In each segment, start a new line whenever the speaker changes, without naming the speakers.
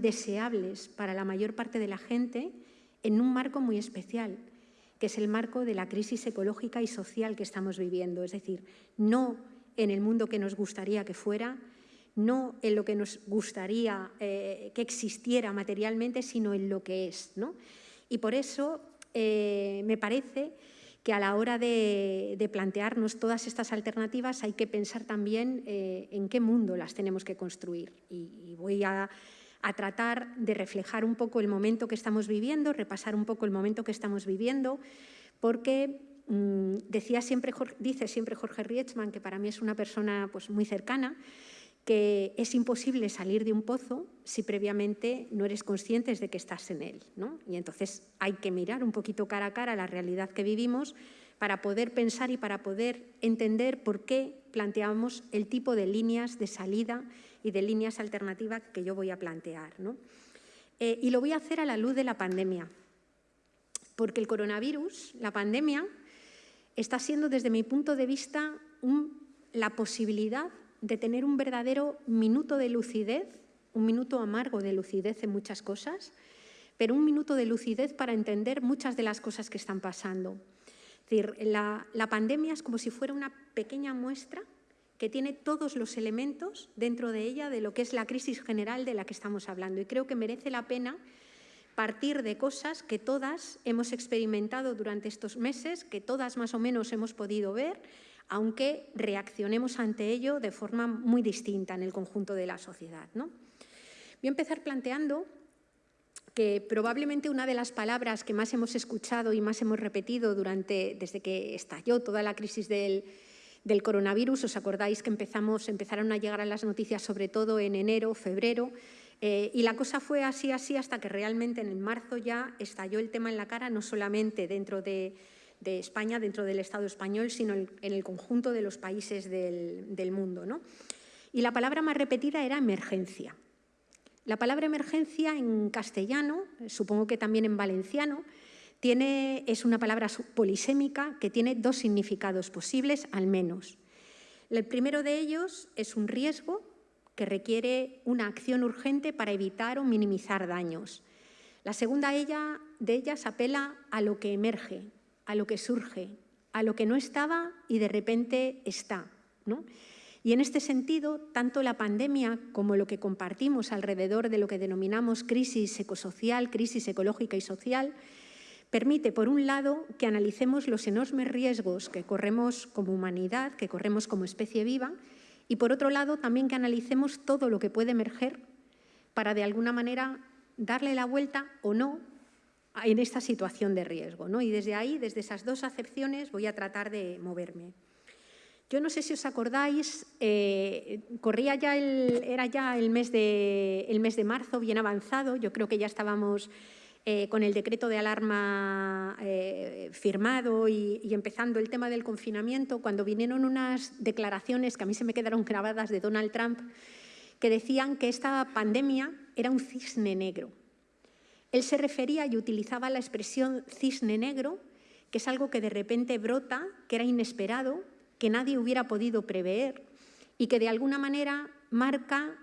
deseables para la mayor parte de la gente en un marco muy especial, que es el marco de la crisis ecológica y social que estamos viviendo. Es decir, no en el mundo que nos gustaría que fuera, no en lo que nos gustaría eh, que existiera materialmente, sino en lo que es. Y por eso eh, me parece que a la hora de, plantearnos todas estas alternativas hay que pensar también eh, en qué mundo las tenemos que construir. y voy a a tratar de reflejar un poco el momento que estamos viviendo, repasar un poco el momento que estamos viviendo, porque mm, decía siempre, dice siempre Jorge Rietzman, que para mí es una persona pues, muy cercana, que es imposible salir de un pozo si previamente no eres consciente de que estás en él. ¿no? Y entonces hay que mirar un poquito cara a cara la realidad que vivimos para poder pensar y para poder entender por qué planteamos el tipo de líneas de salida y de líneas alternativas que yo voy a plantear. Eh, y lo voy a hacer a la luz de la pandemia, porque el coronavirus, la pandemia, está siendo desde mi punto de vista la posibilidad de tener un verdadero minuto de lucidez, un minuto amargo de lucidez en muchas cosas, pero un minuto de lucidez para entender muchas de las cosas que están pasando. Es decir, la, la pandemia es como si fuera una pequeña muestra que tiene todos los elementos dentro de ella de lo que es la crisis general de la que estamos hablando. Y creo que merece la pena partir de cosas que todas hemos experimentado durante estos meses, que todas más o menos hemos podido ver, aunque reaccionemos ante ello de forma muy distinta en el conjunto de la sociedad. ¿no? Voy a empezar planteando que probablemente una de las palabras que más hemos escuchado y más hemos repetido durante, desde que estalló toda la crisis del, del coronavirus. ¿Os acordáis que empezamos, empezaron a llegar las noticias sobre todo en enero, febrero? Eh, y la cosa fue así, así, hasta que realmente en marzo ya estalló el tema en la cara, no solamente dentro de, España, dentro del Estado español, sino en, el conjunto de los países del, del mundo. ¿no? Y la palabra más repetida era emergencia. La palabra emergencia en castellano, supongo que también en valenciano, es una palabra polisémica que tiene dos significados posibles, al menos. El primero de ellos es un riesgo que requiere una acción urgente para evitar o minimizar daños. La segunda de ellas apela a lo que emerge, a lo que surge, a lo que no estaba y de repente está. Y en este sentido, tanto la pandemia como lo que compartimos alrededor de lo que denominamos crisis ecosocial, crisis ecológica y social, Permite, por un lado, que analicemos los enormes riesgos que corremos como humanidad, que corremos como especie viva, y por otro lado, también que analicemos todo lo que puede emerger para, de alguna manera, darle la vuelta o no en esta situación de riesgo. ¿no? Y desde ahí, desde esas dos acepciones, voy a tratar de moverme. Yo no sé si os acordáis, eh, corría ya era ya el mes, de, el mes de marzo, bien avanzado, yo creo que ya estábamos eh, con el decreto de alarma eh, firmado y, empezando el tema del confinamiento, cuando vinieron unas declaraciones que a mí se me quedaron grabadas de Donald Trump, que decían que esta pandemia era un cisne negro. Él se refería y utilizaba la expresión cisne negro, que es algo que de repente brota, que era inesperado, que nadie hubiera podido prever y que de alguna manera marca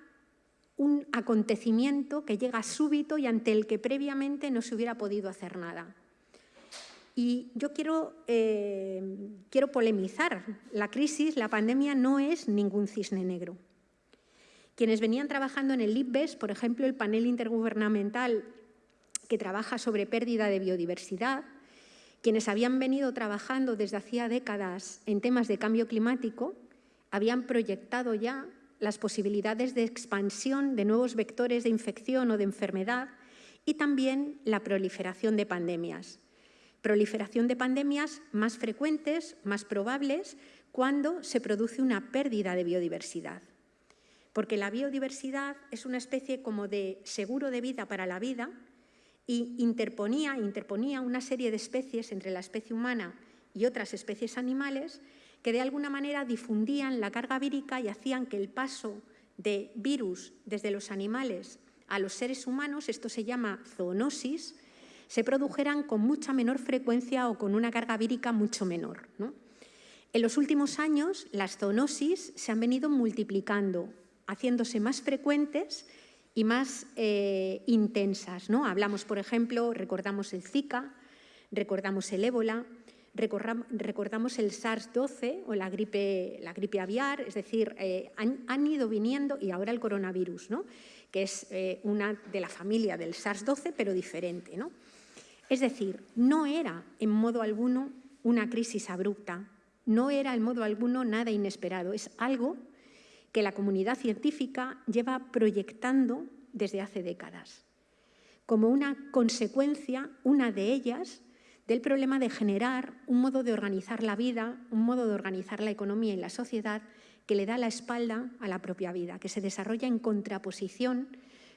un acontecimiento que llega súbito y ante el que previamente no se hubiera podido hacer nada. Y yo quiero, eh, quiero polemizar. La crisis, la pandemia, no es ningún cisne negro. Quienes venían trabajando en el IPBES, por ejemplo, el panel intergubernamental que trabaja sobre pérdida de biodiversidad, quienes habían venido trabajando desde hacía décadas en temas de cambio climático, habían proyectado ya las posibilidades de expansión de nuevos vectores de infección o de enfermedad y también la proliferación de pandemias. Proliferación de pandemias más frecuentes, más probables, cuando se produce una pérdida de biodiversidad. Porque la biodiversidad es una especie como de seguro de vida para la vida y interponía, interponía una serie de especies entre la especie humana y otras especies animales que de alguna manera difundían la carga vírica y hacían que el paso de virus desde los animales a los seres humanos, esto se llama zoonosis, se produjeran con mucha menor frecuencia o con una carga vírica mucho menor. En los últimos años, las zoonosis se han venido multiplicando, haciéndose más frecuentes y más eh, intensas. ¿no? Hablamos, por ejemplo, recordamos el Zika, recordamos el ébola, recordamos el SARS-12 o la gripe, la gripe aviar, es decir, eh, han, ido viniendo, y ahora el coronavirus, ¿no? que es eh, una de la familia del SARS-12, pero diferente. ¿no? Es decir, no era en modo alguno una crisis abrupta, no era en modo alguno nada inesperado, es algo que la comunidad científica lleva proyectando desde hace décadas, como una consecuencia, una de ellas, del problema de generar un modo de organizar la vida, un modo de organizar la economía y la sociedad que le da la espalda a la propia vida, que se desarrolla en contraposición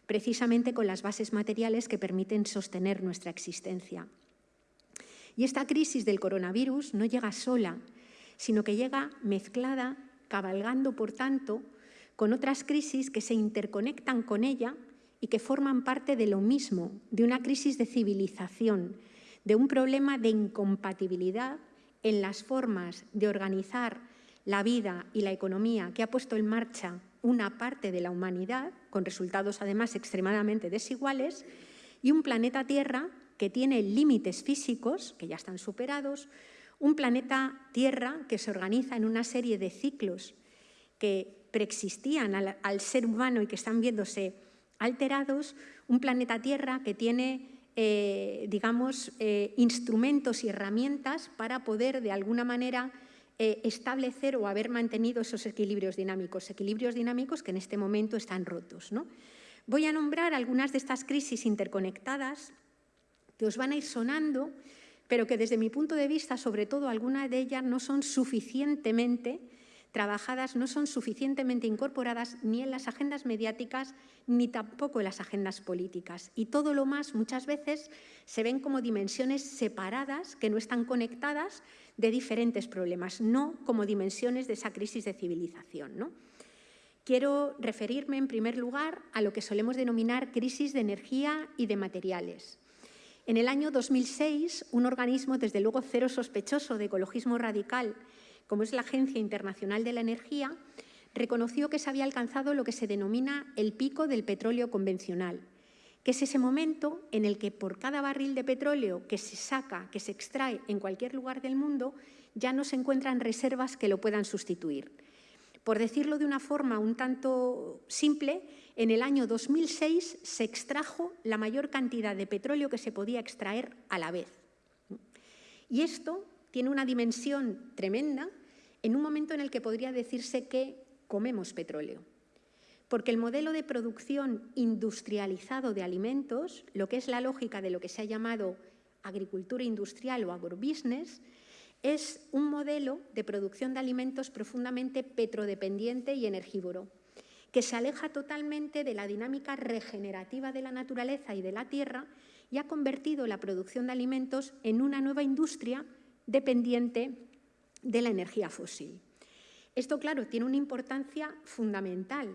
precisamente con las bases materiales que permiten sostener nuestra existencia. Y esta crisis del coronavirus no llega sola, sino que llega mezclada, cabalgando, por tanto, con otras crisis que se interconectan con ella y que forman parte de lo mismo, de una crisis de civilización, de un problema de incompatibilidad en las formas de organizar la vida y la economía que ha puesto en marcha una parte de la humanidad, con resultados además extremadamente desiguales, y un planeta Tierra que tiene límites físicos, que ya están superados, un planeta Tierra que se organiza en una serie de ciclos que preexistían al, ser humano y que están viéndose alterados, un planeta Tierra que tiene eh, digamos, eh, instrumentos y herramientas para poder, de alguna manera, eh, establecer o haber mantenido esos equilibrios dinámicos, equilibrios dinámicos que en este momento están rotos. ¿no? Voy a nombrar algunas de estas crisis interconectadas que os van a ir sonando, pero que desde mi punto de vista, sobre todo algunas de ellas, no son suficientemente trabajadas no son suficientemente incorporadas ni en las agendas mediáticas ni tampoco en las agendas políticas. Y todo lo más muchas veces se ven como dimensiones separadas que no están conectadas de diferentes problemas, no como dimensiones de esa crisis de civilización. ¿no? Quiero referirme en primer lugar a lo que solemos denominar crisis de energía y de materiales. En el año 2006, un organismo, desde luego cero sospechoso de ecologismo radical, como es la Agencia Internacional de la Energía, reconoció que se había alcanzado lo que se denomina el pico del petróleo convencional, que es ese momento en el que por cada barril de petróleo que se saca, que se extrae en cualquier lugar del mundo, ya no se encuentran reservas que lo puedan sustituir. Por decirlo de una forma un tanto simple, en el año 2006 se extrajo la mayor cantidad de petróleo que se podía extraer a la vez. Y esto tiene una dimensión tremenda en un momento en el que podría decirse que comemos petróleo. Porque el modelo de producción industrializado de alimentos, lo que es la lógica de lo que se ha llamado agricultura industrial o agrobusiness, es un modelo de producción de alimentos profundamente petrodependiente y energívoro, que se aleja totalmente de la dinámica regenerativa de la naturaleza y de la tierra y ha convertido la producción de alimentos en una nueva industria dependiente de la energía fósil. Esto, claro, tiene una importancia fundamental.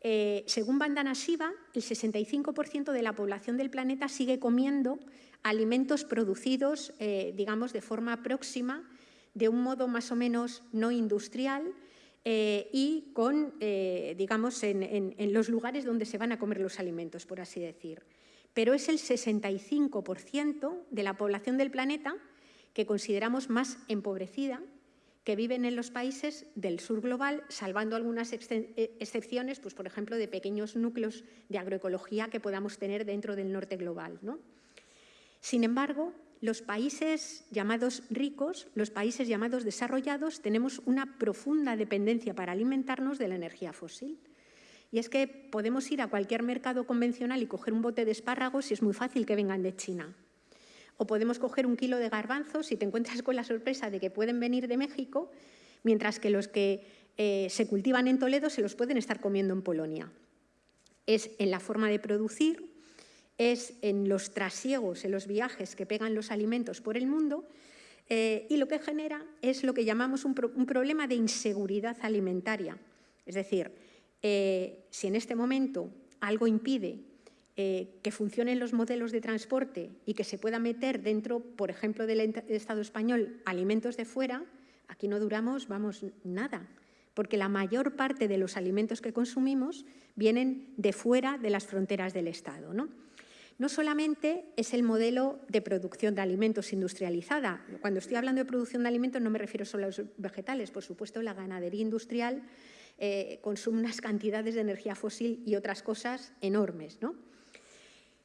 Eh, según Bandana Shiva, el 65% de la población del planeta sigue comiendo alimentos producidos, eh, digamos, de forma próxima, de un modo más o menos no industrial eh, y con, digamos, en, en los lugares donde se van a comer los alimentos, por así decir. Pero es el 65% de la población del planeta que consideramos más empobrecida, que viven en los países del sur global, salvando algunas eh, excepciones, pues, por ejemplo, de pequeños núcleos de agroecología que podamos tener dentro del norte global. ¿no? Sin embargo, los países llamados ricos, los países llamados desarrollados, tenemos una profunda dependencia para alimentarnos de la energía fósil. Y es que podemos ir a cualquier mercado convencional y coger un bote de espárragos y es muy fácil que vengan de China. O podemos coger un kilo de garbanzos y te encuentras con la sorpresa de que pueden venir de México, mientras que los que eh, se cultivan en Toledo se los pueden estar comiendo en Polonia. Es en la forma de producir, es en los trasiegos, en los viajes que pegan los alimentos por el mundo eh, y lo que genera es lo que llamamos un, problema de inseguridad alimentaria. Es decir, eh, si en este momento algo impide eh, que funcionen los modelos de transporte y que se pueda meter dentro, por ejemplo, del Estado español alimentos de fuera, aquí no duramos, vamos, nada, porque la mayor parte de los alimentos que consumimos vienen de fuera de las fronteras del Estado. ¿no? no solamente es el modelo de producción de alimentos industrializada. Cuando estoy hablando de producción de alimentos no me refiero solo a los vegetales. Por supuesto, la ganadería industrial eh, consume unas cantidades de energía fósil y otras cosas enormes. ¿no?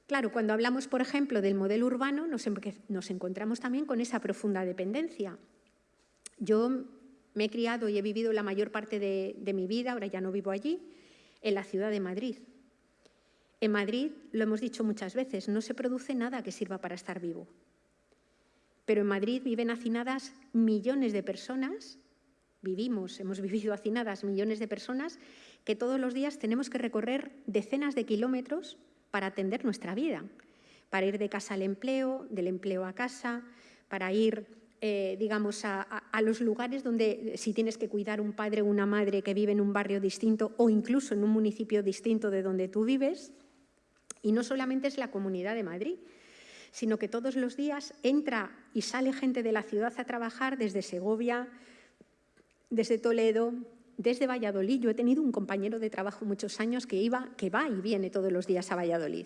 Claro, cuando hablamos, por ejemplo, del modelo urbano, nos, encontramos también con esa profunda dependencia. Yo me he criado y he vivido la mayor parte de mi vida, ahora ya no vivo allí, en la ciudad de Madrid. En Madrid, lo hemos dicho muchas veces, no se produce nada que sirva para estar vivo. Pero en Madrid viven hacinadas millones de personas, vivimos, hemos vivido hacinadas millones de personas, que todos los días tenemos que recorrer decenas de kilómetros para atender nuestra vida, para ir de casa al empleo, del empleo a casa, para ir eh, digamos, a, los lugares donde si tienes que cuidar un padre o una madre que vive en un barrio distinto o incluso en un municipio distinto de donde tú vives, y no solamente es la Comunidad de Madrid, sino que todos los días entra y sale gente de la ciudad a trabajar desde Segovia, desde Toledo, desde Valladolid. Yo he tenido un compañero de trabajo muchos años que, iba, que va y viene todos los días a Valladolid.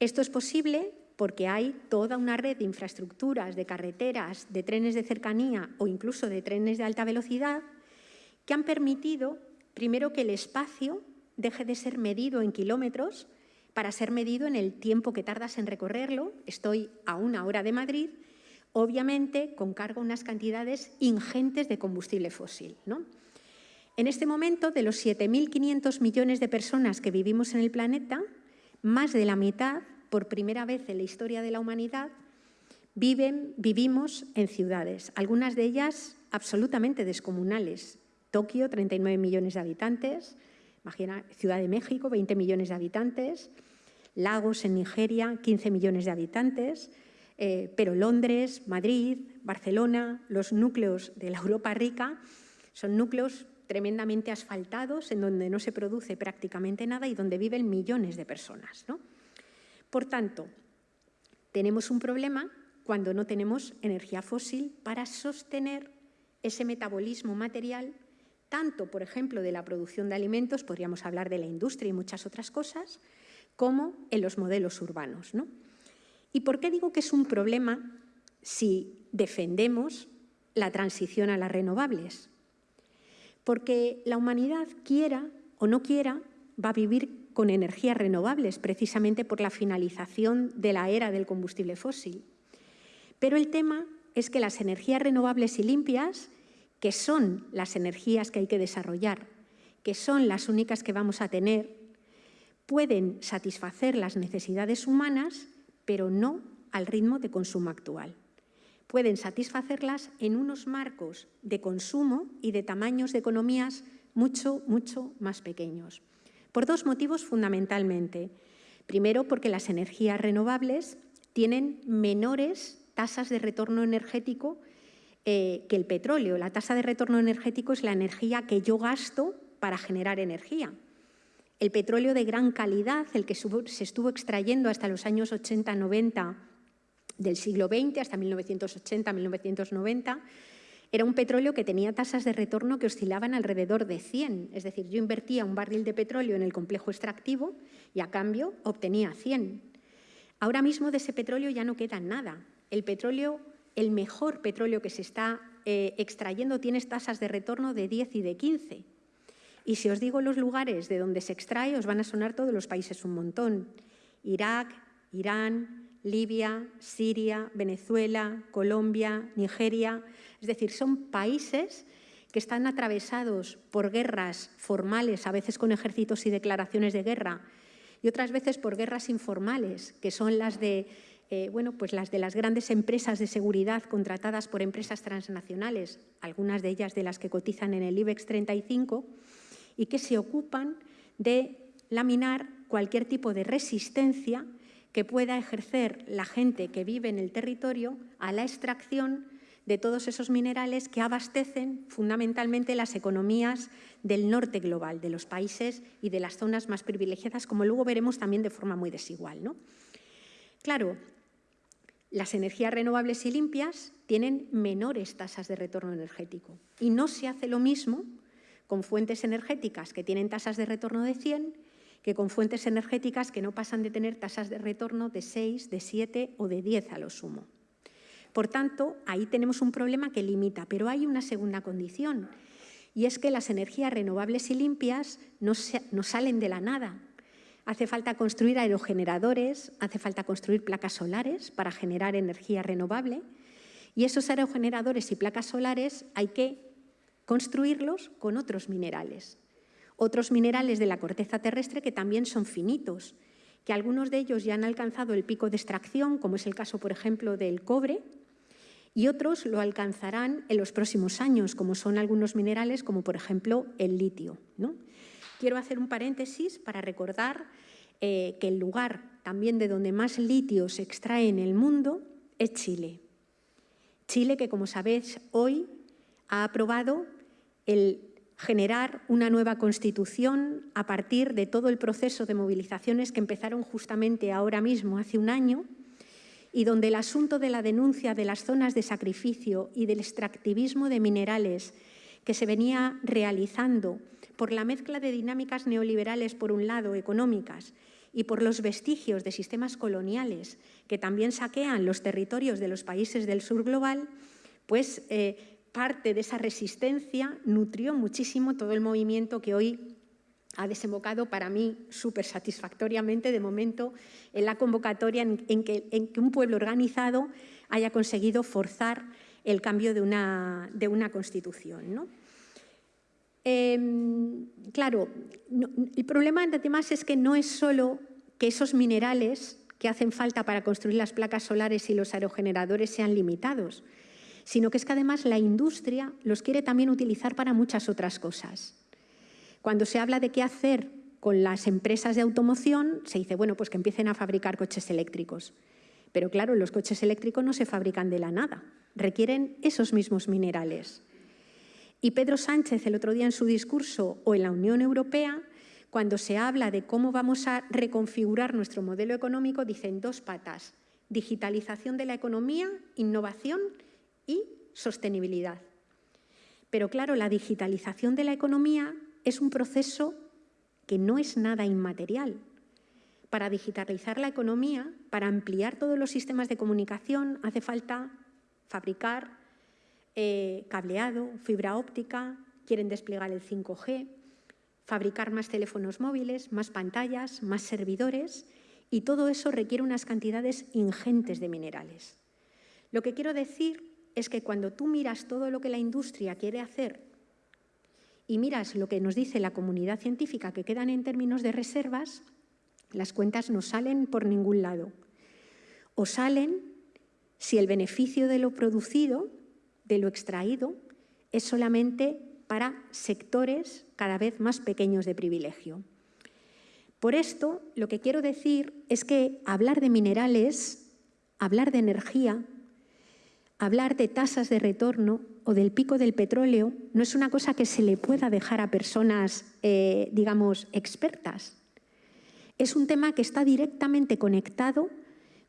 Esto es posible porque hay toda una red de infraestructuras, de carreteras, de trenes de cercanía o incluso de trenes de alta velocidad que han permitido, primero, que el espacio deje de ser medido en kilómetros para ser medido en el tiempo que tardas en recorrerlo. Estoy a una hora de Madrid, obviamente con cargo unas cantidades ingentes de combustible fósil. ¿no? En este momento, de los 7.500 millones de personas que vivimos en el planeta, más de la mitad, por primera vez en la historia de la humanidad, vivimos en ciudades, algunas de ellas absolutamente descomunales. Tokio, 39 millones de habitantes, imagina Ciudad de México, 20 millones de habitantes, Lagos en Nigeria, 15 millones de habitantes, eh, pero Londres, Madrid, Barcelona, los núcleos de la Europa rica, son núcleos tremendamente asfaltados en donde no se produce prácticamente nada y donde viven millones de personas. Por tanto, tenemos un problema cuando no tenemos energía fósil para sostener ese metabolismo material, tanto, por ejemplo, de la producción de alimentos, podríamos hablar de la industria y muchas otras cosas, como en los modelos urbanos. ¿no? ¿Y por qué digo que es un problema si defendemos la transición a las renovables? Porque la humanidad, quiera o no quiera, va a vivir con energías renovables, precisamente por la finalización de la era del combustible fósil. Pero el tema es que las energías renovables y limpias, que son las energías que hay que desarrollar, que son las únicas que vamos a tener pueden satisfacer las necesidades humanas, pero no al ritmo de consumo actual. Pueden satisfacerlas en unos marcos de consumo y de tamaños de economías mucho, mucho más pequeños. Por dos motivos fundamentalmente. Primero, porque las energías renovables tienen menores tasas de retorno energético eh, que el petróleo. La tasa de retorno energético es la energía que yo gasto para generar energía. El petróleo de gran calidad, el que se estuvo extrayendo hasta los años 80-90 del siglo XX, hasta 1980-1990, era un petróleo que tenía tasas de retorno que oscilaban alrededor de 100. Es decir, yo invertía un barril de petróleo en el complejo extractivo y a cambio obtenía 100. Ahora mismo de ese petróleo ya no queda nada. El petróleo, el mejor petróleo que se está eh, extrayendo, tiene tasas de retorno de 10 y de 15. Y si os digo los lugares de donde se extrae, os van a sonar todos los países un montón. Irak, Irán, Libia, Siria, Venezuela, Colombia, Nigeria. Es decir, son países que están atravesados por guerras formales, a veces con ejércitos y declaraciones de guerra, y otras veces por guerras informales, que son las de, eh, bueno, pues las de las grandes empresas de seguridad contratadas por empresas transnacionales, algunas de ellas de las que cotizan en el IBEX 35, y que se ocupan de laminar cualquier tipo de resistencia que pueda ejercer la gente que vive en el territorio a la extracción de todos esos minerales que abastecen fundamentalmente las economías del norte global, de los países y de las zonas más privilegiadas, como luego veremos también de forma muy desigual. ¿no? Claro, las energías renovables y limpias tienen menores tasas de retorno energético y no se hace lo mismo con fuentes energéticas que tienen tasas de retorno de 100 que con fuentes energéticas que no pasan de tener tasas de retorno de 6, de 7 o de 10 a lo sumo. Por tanto, ahí tenemos un problema que limita, pero hay una segunda condición, y es que las energías renovables y limpias no, no salen de la nada. Hace falta construir aerogeneradores, hace falta construir placas solares para generar energía renovable, y esos aerogeneradores y placas solares hay que construirlos con otros minerales. Otros minerales de la corteza terrestre que también son finitos, que algunos de ellos ya han alcanzado el pico de extracción, como es el caso, por ejemplo, del cobre, y otros lo alcanzarán en los próximos años, como son algunos minerales, como por ejemplo el litio. ¿no? Quiero hacer un paréntesis para recordar eh, que el lugar también de donde más litio se extrae en el mundo es Chile. Chile, que como sabéis, hoy ha aprobado el generar una nueva constitución a partir de todo el proceso de movilizaciones que empezaron justamente ahora mismo, hace un año, y donde el asunto de la denuncia de las zonas de sacrificio y del extractivismo de minerales que se venía realizando por la mezcla de dinámicas neoliberales, por un lado, económicas, y por los vestigios de sistemas coloniales que también saquean los territorios de los países del sur global, pues eh, parte de esa resistencia nutrió muchísimo todo el movimiento que hoy ha desembocado para mí súper satisfactoriamente de momento en la convocatoria en, que, un pueblo organizado haya conseguido forzar el cambio de una, de una constitución. Em, claro, el problema además es que no es solo que esos minerales que hacen falta para construir las placas solares y los aerogeneradores sean limitados, sino que es que además la industria los quiere también utilizar para muchas otras cosas. Cuando se habla de qué hacer con las empresas de automoción, se dice, bueno, pues que empiecen a fabricar coches eléctricos. Pero claro, los coches eléctricos no se fabrican de la nada, requieren esos mismos minerales. Y Pedro Sánchez el otro día en su discurso o en la Unión Europea, cuando se habla de cómo vamos a reconfigurar nuestro modelo económico, dicen dos patas, digitalización de la economía, innovación y sostenibilidad. Pero claro, la digitalización de la economía es un proceso que no es nada inmaterial. Para digitalizar la economía, para ampliar todos los sistemas de comunicación, hace falta fabricar eh, cableado, fibra óptica, quieren desplegar el 5G, fabricar más teléfonos móviles, más pantallas, más servidores, y todo eso requiere unas cantidades ingentes de minerales. Lo que quiero decir es que cuando tú miras todo lo que la industria quiere hacer y miras lo que nos dice la comunidad científica que quedan en términos de reservas, las cuentas no salen por ningún lado. O salen si el beneficio de lo producido, de lo extraído, es solamente para sectores cada vez más pequeños de privilegio. Por esto, lo que quiero decir es que hablar de minerales, hablar de energía, hablar de tasas de retorno o del pico del petróleo no es una cosa que se le pueda dejar a personas, eh, digamos, expertas. Es un tema que está directamente conectado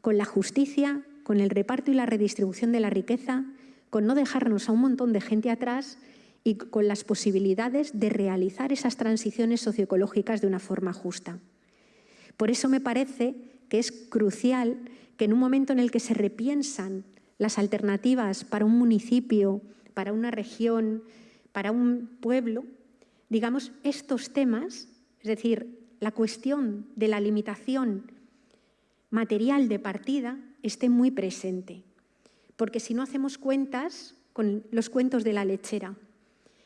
con la justicia, con el reparto y la redistribución de la riqueza, con no dejarnos a un montón de gente atrás y con las posibilidades de realizar esas transiciones socioecológicas de una forma justa. Por eso me parece que es crucial que en un momento en el que se repiensan las alternativas para un municipio, para una región, para un pueblo, digamos, estos temas, es decir, la cuestión de la limitación material de partida esté muy presente. Porque si no hacemos cuentas con los cuentos de la lechera,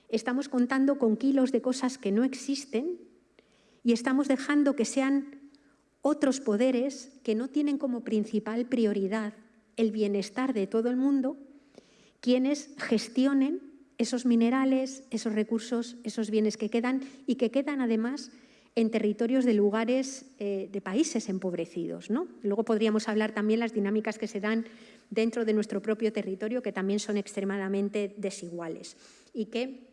estamos contando con kilos de cosas que no existen y estamos dejando que sean otros poderes que no tienen como principal prioridad el bienestar de todo el mundo, quienes gestionen esos minerales, esos recursos, esos bienes que quedan y que quedan además en territorios de lugares eh, de países empobrecidos. ¿no? Luego podríamos hablar también las dinámicas que se dan dentro de nuestro propio territorio, que también son extremadamente desiguales y que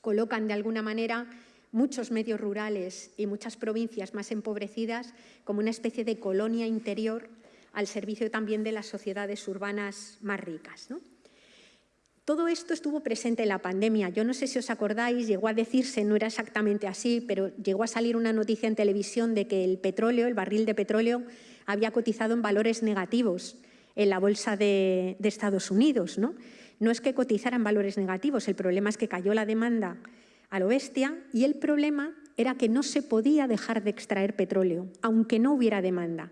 colocan de alguna manera muchos medios rurales y muchas provincias más empobrecidas como una especie de colonia interior al servicio también de las sociedades urbanas más ricas. Todo esto estuvo presente en la pandemia. Yo no sé si os acordáis, llegó a decirse, no era exactamente así, pero llegó a salir una noticia en televisión de que el petróleo, el barril de petróleo, había cotizado en valores negativos en la bolsa de, Estados Unidos. ¿no? es que cotizara en valores negativos, el problema es que cayó la demanda a lo bestia y el problema era que no se podía dejar de extraer petróleo, aunque no hubiera demanda.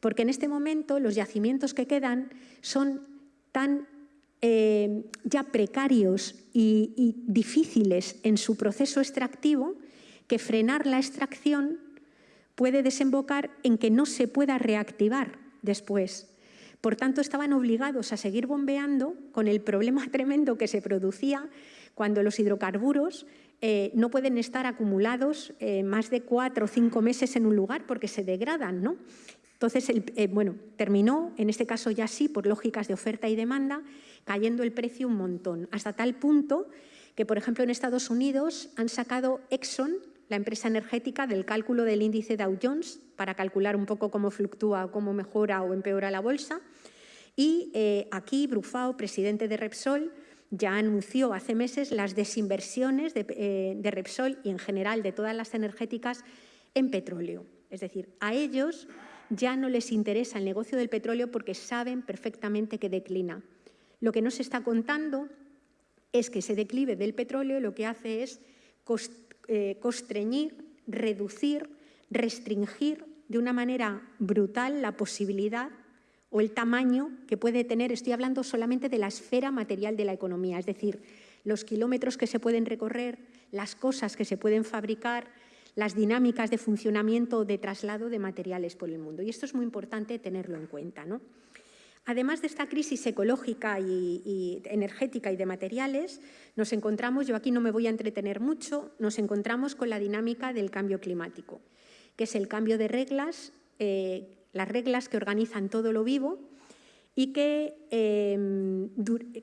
Porque en este momento los yacimientos que quedan son tan eh, ya precarios y, difíciles en su proceso extractivo que frenar la extracción puede desembocar en que no se pueda reactivar después. Por tanto, estaban obligados a seguir bombeando con el problema tremendo que se producía cuando los hidrocarburos eh, no pueden estar acumulados eh, más de cuatro o cinco meses en un lugar porque se degradan. ¿no? Entonces, bueno, terminó, en este caso ya sí, por lógicas de oferta y demanda, cayendo el precio un montón, hasta tal punto que, por ejemplo, en Estados Unidos han sacado Exxon, la empresa energética, del cálculo del índice Dow Jones para calcular un poco cómo fluctúa, cómo mejora o empeora la bolsa. Y eh, aquí Brufao, presidente de Repsol, ya anunció hace meses las desinversiones de, eh, de Repsol y en general de todas las energéticas en petróleo. Es decir, a ellos ya no les interesa el negocio del petróleo porque saben perfectamente que declina. Lo que no se está contando es que ese declive del petróleo lo que hace es eh, constreñir, reducir, restringir de una manera brutal la posibilidad o el tamaño que puede tener, estoy hablando solamente de la esfera material de la economía, es decir, los kilómetros que se pueden recorrer, las cosas que se pueden fabricar, las dinámicas de funcionamiento de traslado de materiales por el mundo. Y esto es muy importante tenerlo en cuenta. ¿no? Además de esta crisis ecológica y, energética y de materiales, nos encontramos, yo aquí no me voy a entretener mucho, nos encontramos con la dinámica del cambio climático, que es el cambio de reglas, eh, las reglas que organizan todo lo vivo y em,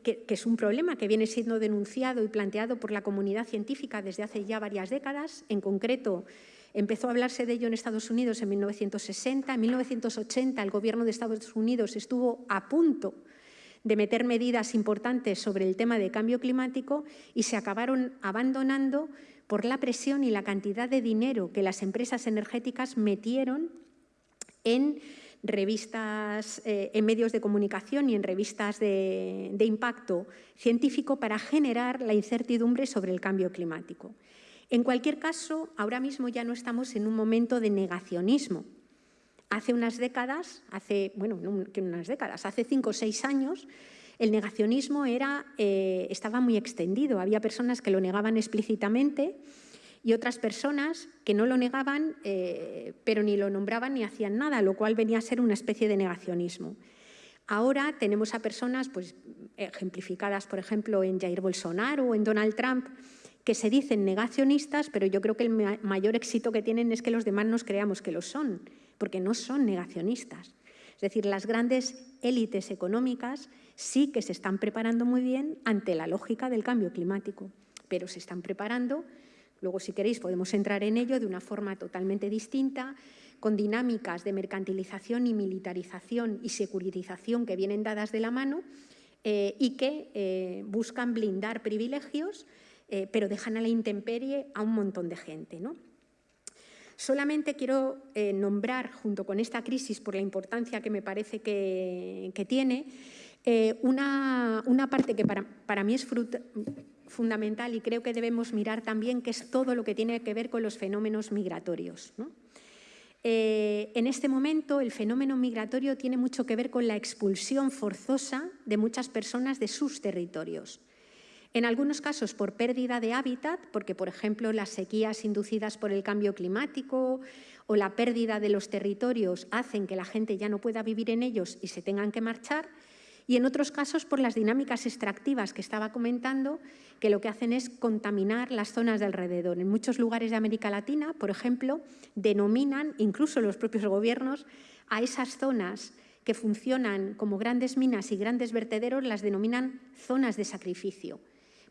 que, es un problema que viene siendo denunciado y planteado por la comunidad científica desde hace ya varias décadas, en concreto Empezó a hablarse de ello en Estados Unidos en 1960. En 1980 el gobierno de Estados Unidos estuvo a punto de meter medidas importantes sobre el tema de cambio climático y se acabaron abandonando por la presión y la cantidad de dinero que las empresas energéticas metieron en revistas, eh, en medios de comunicación y en revistas de impacto científico para generar la incertidumbre sobre el cambio climático. En cualquier caso, ahora mismo ya no estamos en un momento de negacionismo. Hace unas décadas, hace, bueno, no unas décadas, hace cinco o seis años, el negacionismo era, eh, estaba muy extendido. Había personas que lo negaban explícitamente y otras personas que no lo negaban, eh, pero ni lo nombraban ni hacían nada, lo cual venía a ser una especie de negacionismo. Ahora tenemos a personas pues, ejemplificadas, por ejemplo, en Jair Bolsonaro o en Donald Trump, que se dicen negacionistas, pero yo creo que el mayor éxito que tienen es que los demás nos creamos que lo son, porque no son negacionistas. Es decir, las grandes élites económicas sí que se están preparando muy bien ante la lógica del cambio climático, pero se están preparando, luego si queréis podemos entrar en ello de una forma totalmente distinta, con dinámicas de mercantilización y militarización y securitización que vienen dadas de la mano eh, y que eh, buscan blindar privilegios eh, pero dejan a la intemperie a un montón de gente. ¿no? Solamente quiero nombrar, junto con esta crisis, por la importancia que me parece que, tiene, una, parte que para, mí es fundamental y creo que debemos mirar también, que es todo lo que tiene que ver con los fenómenos migratorios. en este momento el fenómeno migratorio tiene mucho que ver con la expulsión forzosa de muchas personas de sus territorios. En algunos casos por pérdida de hábitat, porque por ejemplo las sequías inducidas por el cambio climático o la pérdida de los territorios hacen que la gente ya no pueda vivir en ellos y se tengan que marchar, y en otros casos por las dinámicas extractivas que estaba comentando, que lo que hacen es contaminar las zonas de alrededor. En muchos lugares de América Latina, por ejemplo, denominan, incluso los propios gobiernos, a esas zonas que funcionan como grandes minas y grandes vertederos, las denominan zonas de sacrificio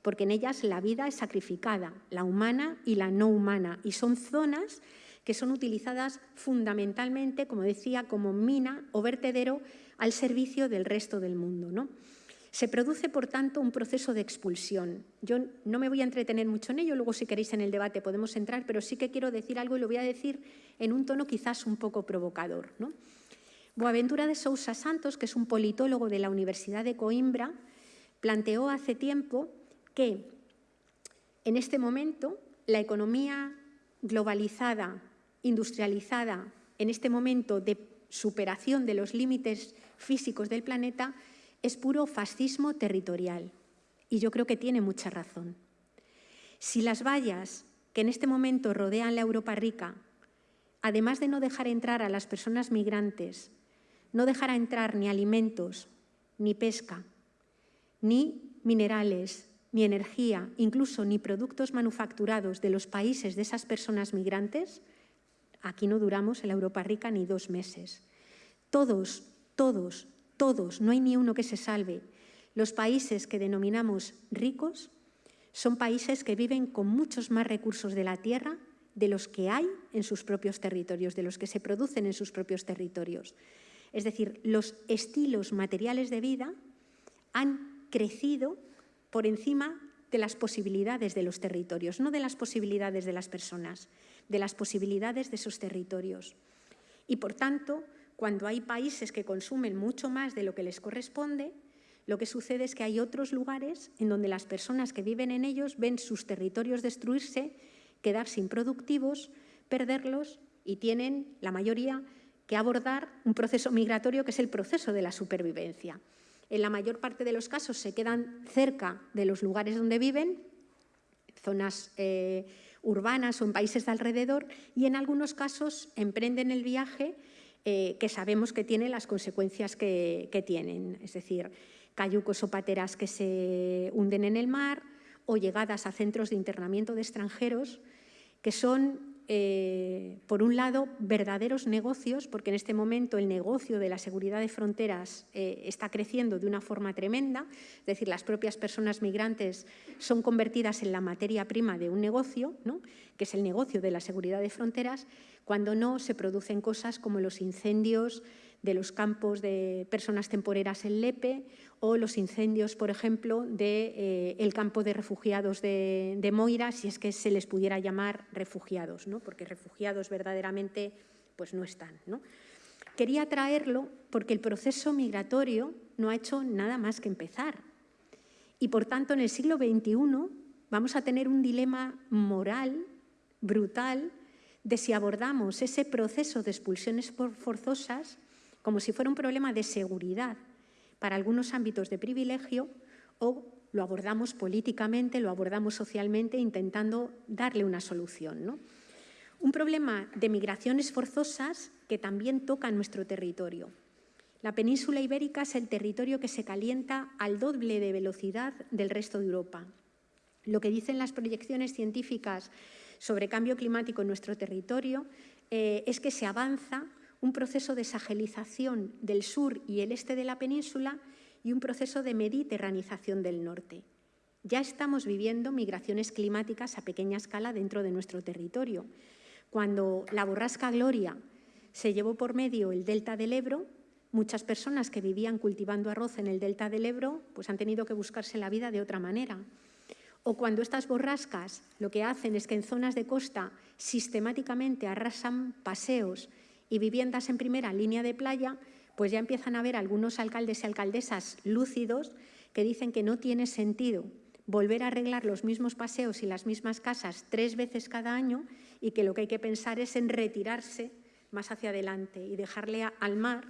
porque en ellas la vida es sacrificada, la humana y la no humana, y son zonas que son utilizadas fundamentalmente, como decía, como mina o vertedero al servicio del resto del mundo. ¿no? Se produce, por tanto, un proceso de expulsión. Yo no me voy a entretener mucho en ello, luego si queréis en el debate podemos entrar, pero sí que quiero decir algo y lo voy a decir en un tono quizás un poco provocador. Boaventura de Sousa Santos, que es un politólogo de la Universidad de Coimbra, planteó hace tiempo que en este momento la economía globalizada, industrializada, en este momento de superación de los límites físicos del planeta, es puro fascismo territorial. Y yo creo que tiene mucha razón. Si las vallas que en este momento rodean la Europa rica, además de no dejar entrar a las personas migrantes, no dejará entrar ni alimentos, ni pesca, ni minerales, ni energía, incluso ni productos manufacturados de los países de esas personas migrantes, aquí no duramos en la Europa rica ni dos meses. Todos, todos, todos, no hay ni uno que se salve. Los países que denominamos ricos son países que viven con muchos más recursos de la tierra de los que hay en sus propios territorios, de los que se producen en sus propios territorios. Es decir, los estilos materiales de vida han crecido por encima de las posibilidades de los territorios, no de las posibilidades de las personas, de las posibilidades de esos territorios. Y, por tanto, cuando hay países que consumen mucho más de lo que les corresponde, lo que sucede es que hay otros lugares en donde las personas que viven en ellos ven sus territorios destruirse, quedarse improductivos, perderlos y tienen, la mayoría, que abordar un proceso migratorio que es el proceso de la supervivencia. En la mayor parte de los casos se quedan cerca de los lugares donde viven, zonas eh, urbanas o en países de alrededor, y en algunos casos emprenden el viaje eh, que sabemos que tiene las consecuencias que, tienen, es decir, cayucos o pateras que se hunden en el mar o llegadas a centros de internamiento de extranjeros que son eh, por un lado, verdaderos negocios, porque en este momento el negocio de la seguridad de fronteras eh, está creciendo de una forma tremenda, es decir, las propias personas migrantes son convertidas en la materia prima de un negocio, que es el negocio de la seguridad de fronteras, cuando no se producen cosas como los incendios de los campos de personas temporeras en Lepe o los incendios, por ejemplo, del de, eh, campo de refugiados de, Moira, si es que se les pudiera llamar refugiados, ¿no? porque refugiados verdaderamente pues no están. Quería traerlo porque el proceso migratorio no ha hecho nada más que empezar. Y, por tanto, en el siglo XXI vamos a tener un dilema moral brutal de si abordamos ese proceso de expulsiones forzosas como si fuera un problema de seguridad para algunos ámbitos de privilegio o lo abordamos políticamente, lo abordamos socialmente intentando darle una solución. Un problema de migraciones forzosas que también toca nuestro territorio. La península ibérica es el territorio que se calienta al doble de velocidad del resto de Europa. Lo que dicen las proyecciones científicas sobre cambio climático en nuestro territorio eh, es que se avanza un proceso de sagelización del sur y el este de la península y un proceso de mediterranización del norte. Ya estamos viviendo migraciones climáticas a pequeña escala dentro de nuestro territorio. Cuando la borrasca Gloria se llevó por medio el delta del Ebro, muchas personas que vivían cultivando arroz en el delta del Ebro pues han tenido que buscarse la vida de otra manera. O cuando estas borrascas lo que hacen es que en zonas de costa sistemáticamente arrasan paseos y viviendas en primera línea de playa, pues ya empiezan a haber algunos alcaldes y alcaldesas lúcidos que dicen que no tiene sentido volver a arreglar los mismos paseos y las mismas casas tres veces cada año y que lo que hay que pensar es en retirarse más hacia adelante y dejarle al mar,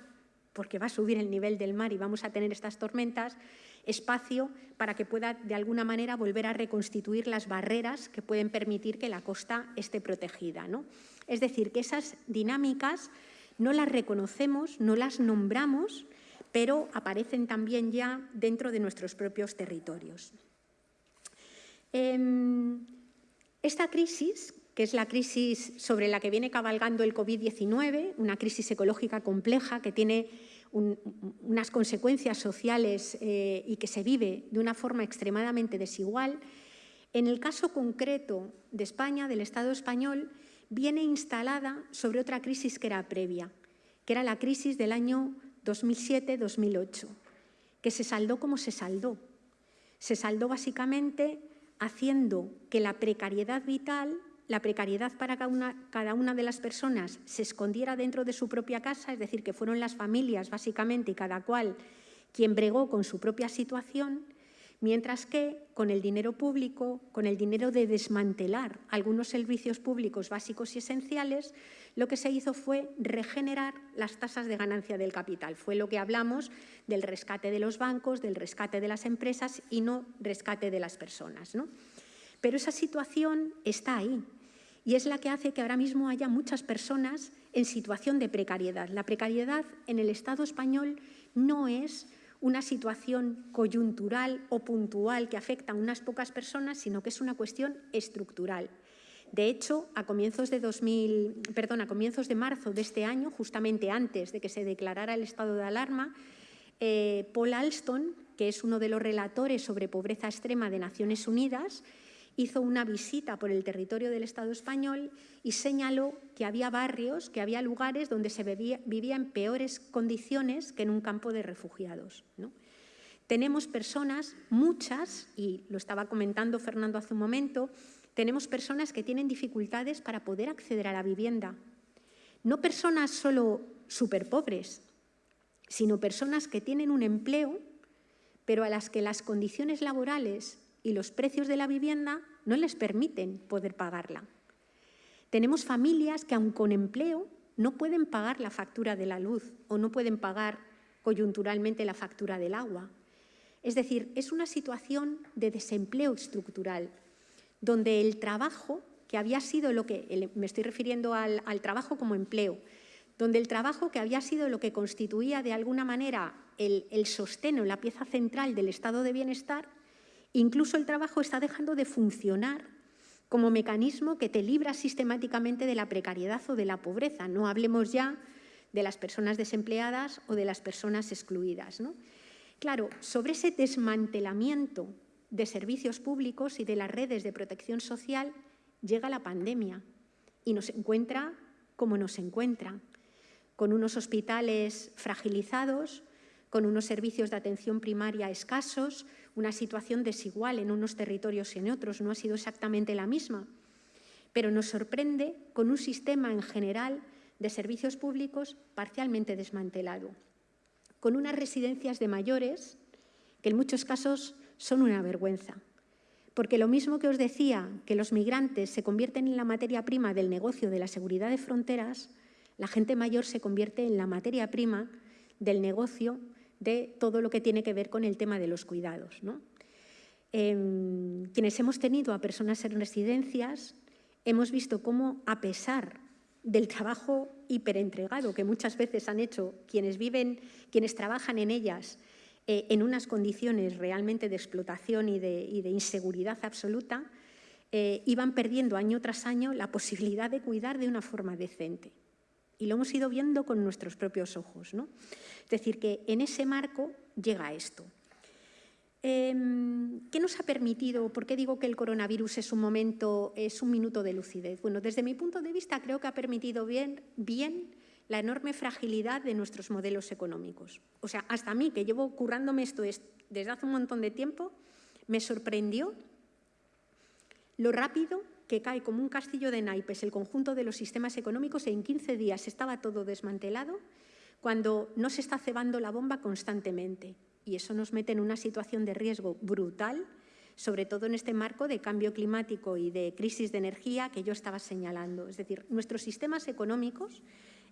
porque va a subir el nivel del mar y vamos a tener estas tormentas, espacio para que pueda de alguna manera volver a reconstituir las barreras que pueden permitir que la costa esté protegida. ¿no? Es decir, que esas dinámicas no las reconocemos, no las nombramos, pero aparecen también ya dentro de nuestros propios territorios. Em, esta crisis, que es la crisis sobre la que viene cabalgando el COVID-19, una crisis ecológica compleja que tiene unas consecuencias sociales eh, y que se vive de una forma extremadamente desigual, en el caso concreto de España, del Estado español, viene instalada sobre otra crisis que era previa, que era la crisis del año 2007-2008, que se saldó como se saldó. Se saldó básicamente haciendo que la precariedad vital, la precariedad para cada una, de las personas se escondiera dentro de su propia casa, es decir, que fueron las familias básicamente y cada cual quien bregó con su propia situación, mientras que con el dinero público, con el dinero de desmantelar algunos servicios públicos básicos y esenciales, lo que se hizo fue regenerar las tasas de ganancia del capital. Fue lo que hablamos del rescate de los bancos, del rescate de las empresas y no rescate de las personas. Pero esa situación está ahí y es la que hace que ahora mismo haya muchas personas en situación de precariedad. La precariedad en el Estado español no es una situación coyuntural o puntual que afecta a unas pocas personas, sino que es una cuestión estructural. De hecho, a comienzos de, 2000, perdón, a comienzos de marzo de este año, justamente antes de que se declarara el estado de alarma, eh, Paul Alston, que es uno de los relatores sobre pobreza extrema de Naciones Unidas, hizo una visita por el territorio del Estado español y señaló que había barrios, que había lugares donde se vivía, en peores condiciones que en un campo de refugiados. Tenemos personas, muchas, y lo estaba comentando Fernando hace un momento, tenemos personas que tienen dificultades para poder acceder a la vivienda. No personas solo súper pobres, sino personas que tienen un empleo, pero a las que las condiciones laborales y los precios de la vivienda no les permiten poder pagarla. Tenemos familias que aun con empleo no pueden pagar la factura de la luz o no pueden pagar coyunturalmente la factura del agua. Es decir, es una situación de desempleo estructural, donde el trabajo, que había sido lo que, me estoy refiriendo al, trabajo como empleo, donde el trabajo que había sido lo que constituía de alguna manera el, el sostén o la pieza central del estado de bienestar, Incluso el trabajo está dejando de funcionar como mecanismo que te libra sistemáticamente de la precariedad o de la pobreza. No hablemos ya de las personas desempleadas o de las personas excluidas. Claro, sobre ese desmantelamiento de servicios públicos y de las redes de protección social llega la pandemia y nos encuentra como nos encuentra, con unos hospitales fragilizados, con unos servicios de atención primaria escasos, una situación desigual en unos territorios y en otros, no ha sido exactamente la misma, pero nos sorprende con un sistema en general de servicios públicos parcialmente desmantelado, con unas residencias de mayores que en muchos casos son una vergüenza. Porque lo mismo que os decía, que los migrantes se convierten en la materia prima del negocio de la seguridad de fronteras, la gente mayor se convierte en la materia prima del negocio de todo lo que tiene que ver con el tema de los cuidados. Em, quienes hemos tenido a personas en residencias hemos visto cómo, a pesar del trabajo hiperentregado que muchas veces han hecho quienes viven, quienes trabajan en ellas, eh, en unas condiciones realmente de explotación y de, inseguridad absoluta, eh, iban perdiendo año tras año la posibilidad de cuidar de una forma decente. Y lo hemos ido viendo con nuestros propios ojos. ¿no? Es decir, que en ese marco llega esto. Em, ¿Qué nos ha permitido? ¿Por qué digo que el coronavirus es un momento, es un minuto de lucidez? Bueno, desde mi punto de vista creo que ha permitido bien, bien la enorme fragilidad de nuestros modelos económicos. O sea, hasta a mí, que llevo currándome esto desde hace un montón de tiempo, me sorprendió lo rápido que cae como un castillo de naipes el conjunto de los sistemas económicos en 15 días estaba todo desmantelado cuando no se está cebando la bomba constantemente. Y eso nos mete en una situación de riesgo brutal, sobre todo en este marco de cambio climático y de crisis de energía que yo estaba señalando. Es decir, nuestros sistemas económicos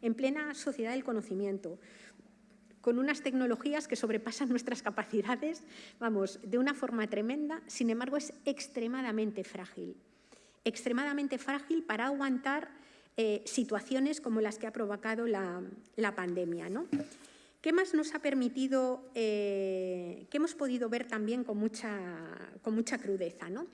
en plena sociedad del conocimiento, con unas tecnologías que sobrepasan nuestras capacidades, vamos, de una forma tremenda, sin embargo es extremadamente frágil extremadamente frágil para aguantar eh, situaciones como las que ha provocado la, pandemia. ¿no? ¿Qué más nos ha permitido, eh, que hemos podido ver también con mucha, con mucha crudeza? ¿no?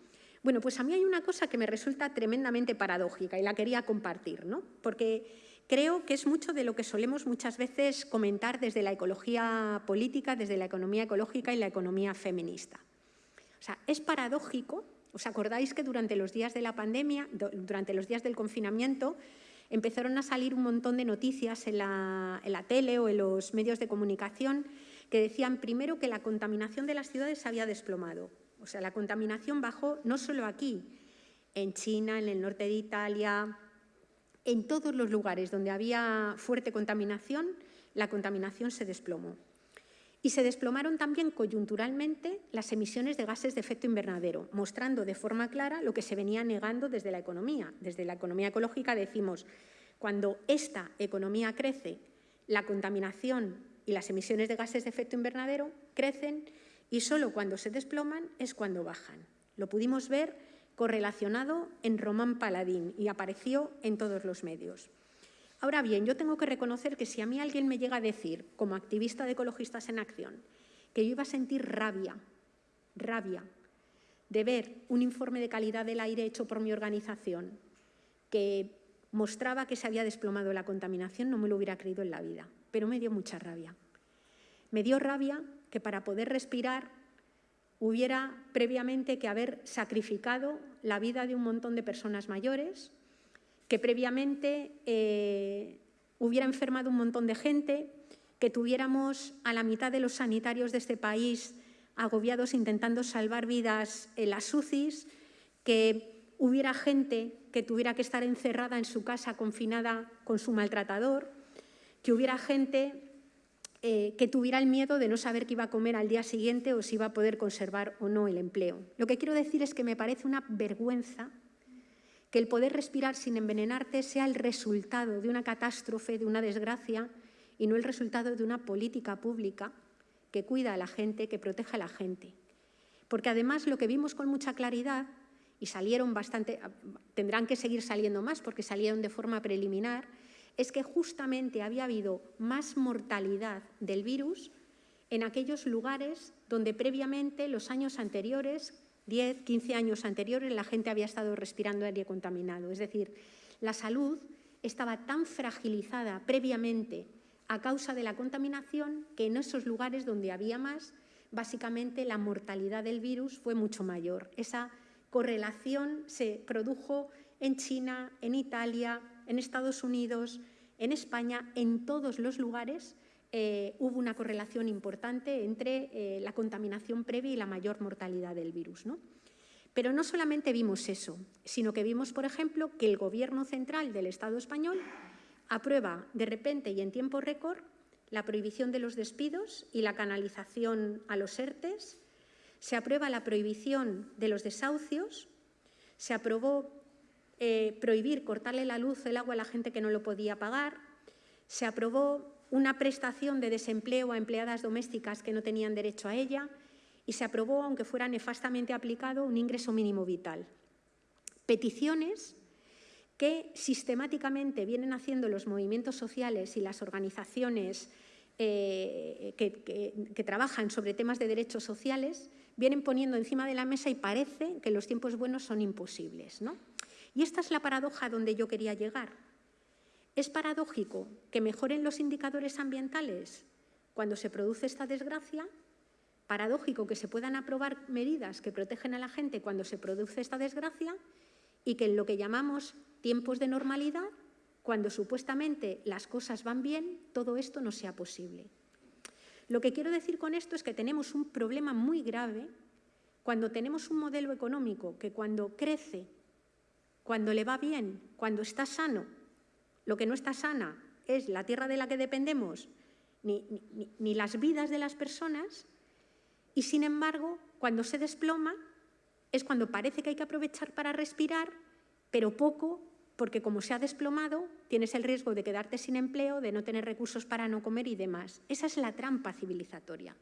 Bueno, pues a mí hay una cosa que me resulta tremendamente paradójica y la quería compartir, ¿no? porque creo que es mucho de lo que solemos muchas veces comentar desde la ecología política, desde la economía ecológica y la economía feminista. O sea, es paradójico ¿Os acordáis que durante los días de la pandemia, durante los días del confinamiento, empezaron a salir un montón de noticias en la, tele o en los medios de comunicación que decían primero que la contaminación de las ciudades se había desplomado. O sea, la contaminación bajó no solo aquí, en China, en el norte de Italia, en todos los lugares donde había fuerte contaminación, la contaminación se desplomó. Y se desplomaron también coyunturalmente las emisiones de gases de efecto invernadero, mostrando de forma clara lo que se venía negando desde la economía. Desde la economía ecológica decimos, cuando esta economía crece, la contaminación y las emisiones de gases de efecto invernadero crecen y solo cuando se desploman es cuando bajan. Lo pudimos ver correlacionado en Román Paladín y apareció en todos los medios. Ahora bien, yo tengo que reconocer que si a mí alguien me llega a decir, como activista de Ecologistas en Acción, que yo iba a sentir rabia, rabia, de ver un informe de calidad del aire hecho por mi organización que mostraba que se había desplomado la contaminación, no me lo hubiera creído en la vida, pero me dio mucha rabia. Me dio rabia que para poder respirar hubiera previamente que haber sacrificado la vida de un montón de personas mayores, que previamente eh, hubiera enfermado un montón de gente, que tuviéramos a la mitad de los sanitarios de este país agobiados intentando salvar vidas en las UCIs, que hubiera gente que tuviera que estar encerrada en su casa confinada con su maltratador, que hubiera gente eh, que tuviera el miedo de no saber qué iba a comer al día siguiente o si iba a poder conservar o no el empleo. Lo que quiero decir es que me parece una vergüenza que el poder respirar sin envenenarte sea el resultado de una catástrofe, de una desgracia, y no el resultado de una política pública que cuida a la gente, que proteja a la gente. Porque además lo que vimos con mucha claridad, y salieron bastante, tendrán que seguir saliendo más porque salieron de forma preliminar, es que justamente había habido más mortalidad del virus en aquellos lugares donde previamente, los años anteriores, 10, 15 años anteriores la gente había estado respirando aire contaminado. Es decir, la salud estaba tan fragilizada previamente a causa de la contaminación que en esos lugares donde había más, básicamente la mortalidad del virus fue mucho mayor. Esa correlación se produjo en China, en Italia, en Estados Unidos, en España, en todos los lugares eh, hubo una correlación importante entre eh, la contaminación previa y la mayor mortalidad del virus. ¿no? Pero no solamente vimos eso, sino que vimos, por ejemplo, que el Gobierno central del Estado español aprueba de repente y en tiempo récord la prohibición de los despidos y la canalización a los ERTES, se aprueba la prohibición de los desahucios, se aprobó eh, prohibir cortarle la luz, el agua a la gente que no lo podía pagar, se aprobó una prestación de desempleo a empleadas domésticas que no tenían derecho a ella y se aprobó, aunque fuera nefastamente aplicado, un ingreso mínimo vital. Peticiones que sistemáticamente vienen haciendo los movimientos sociales y las organizaciones eh, que, trabajan sobre temas de derechos sociales, vienen poniendo encima de la mesa y parece que los tiempos buenos son imposibles. Y esta es la paradoja donde yo quería llegar. ¿Es paradójico que mejoren los indicadores ambientales cuando se produce esta desgracia? ¿Paradójico que se puedan aprobar medidas que protegen a la gente cuando se produce esta desgracia? Y que en lo que llamamos tiempos de normalidad, cuando supuestamente las cosas van bien, todo esto no sea posible. Lo que quiero decir con esto es que tenemos un problema muy grave cuando tenemos un modelo económico que cuando crece, cuando le va bien, cuando está sano, lo que no está sana es la tierra de la que dependemos, ni, las vidas de las personas, y sin embargo, cuando se desploma, es cuando parece que hay que aprovechar para respirar, pero poco, porque como se ha desplomado, tienes el riesgo de quedarte sin empleo, de no tener recursos para no comer y demás. Esa es la trampa civilizatoria.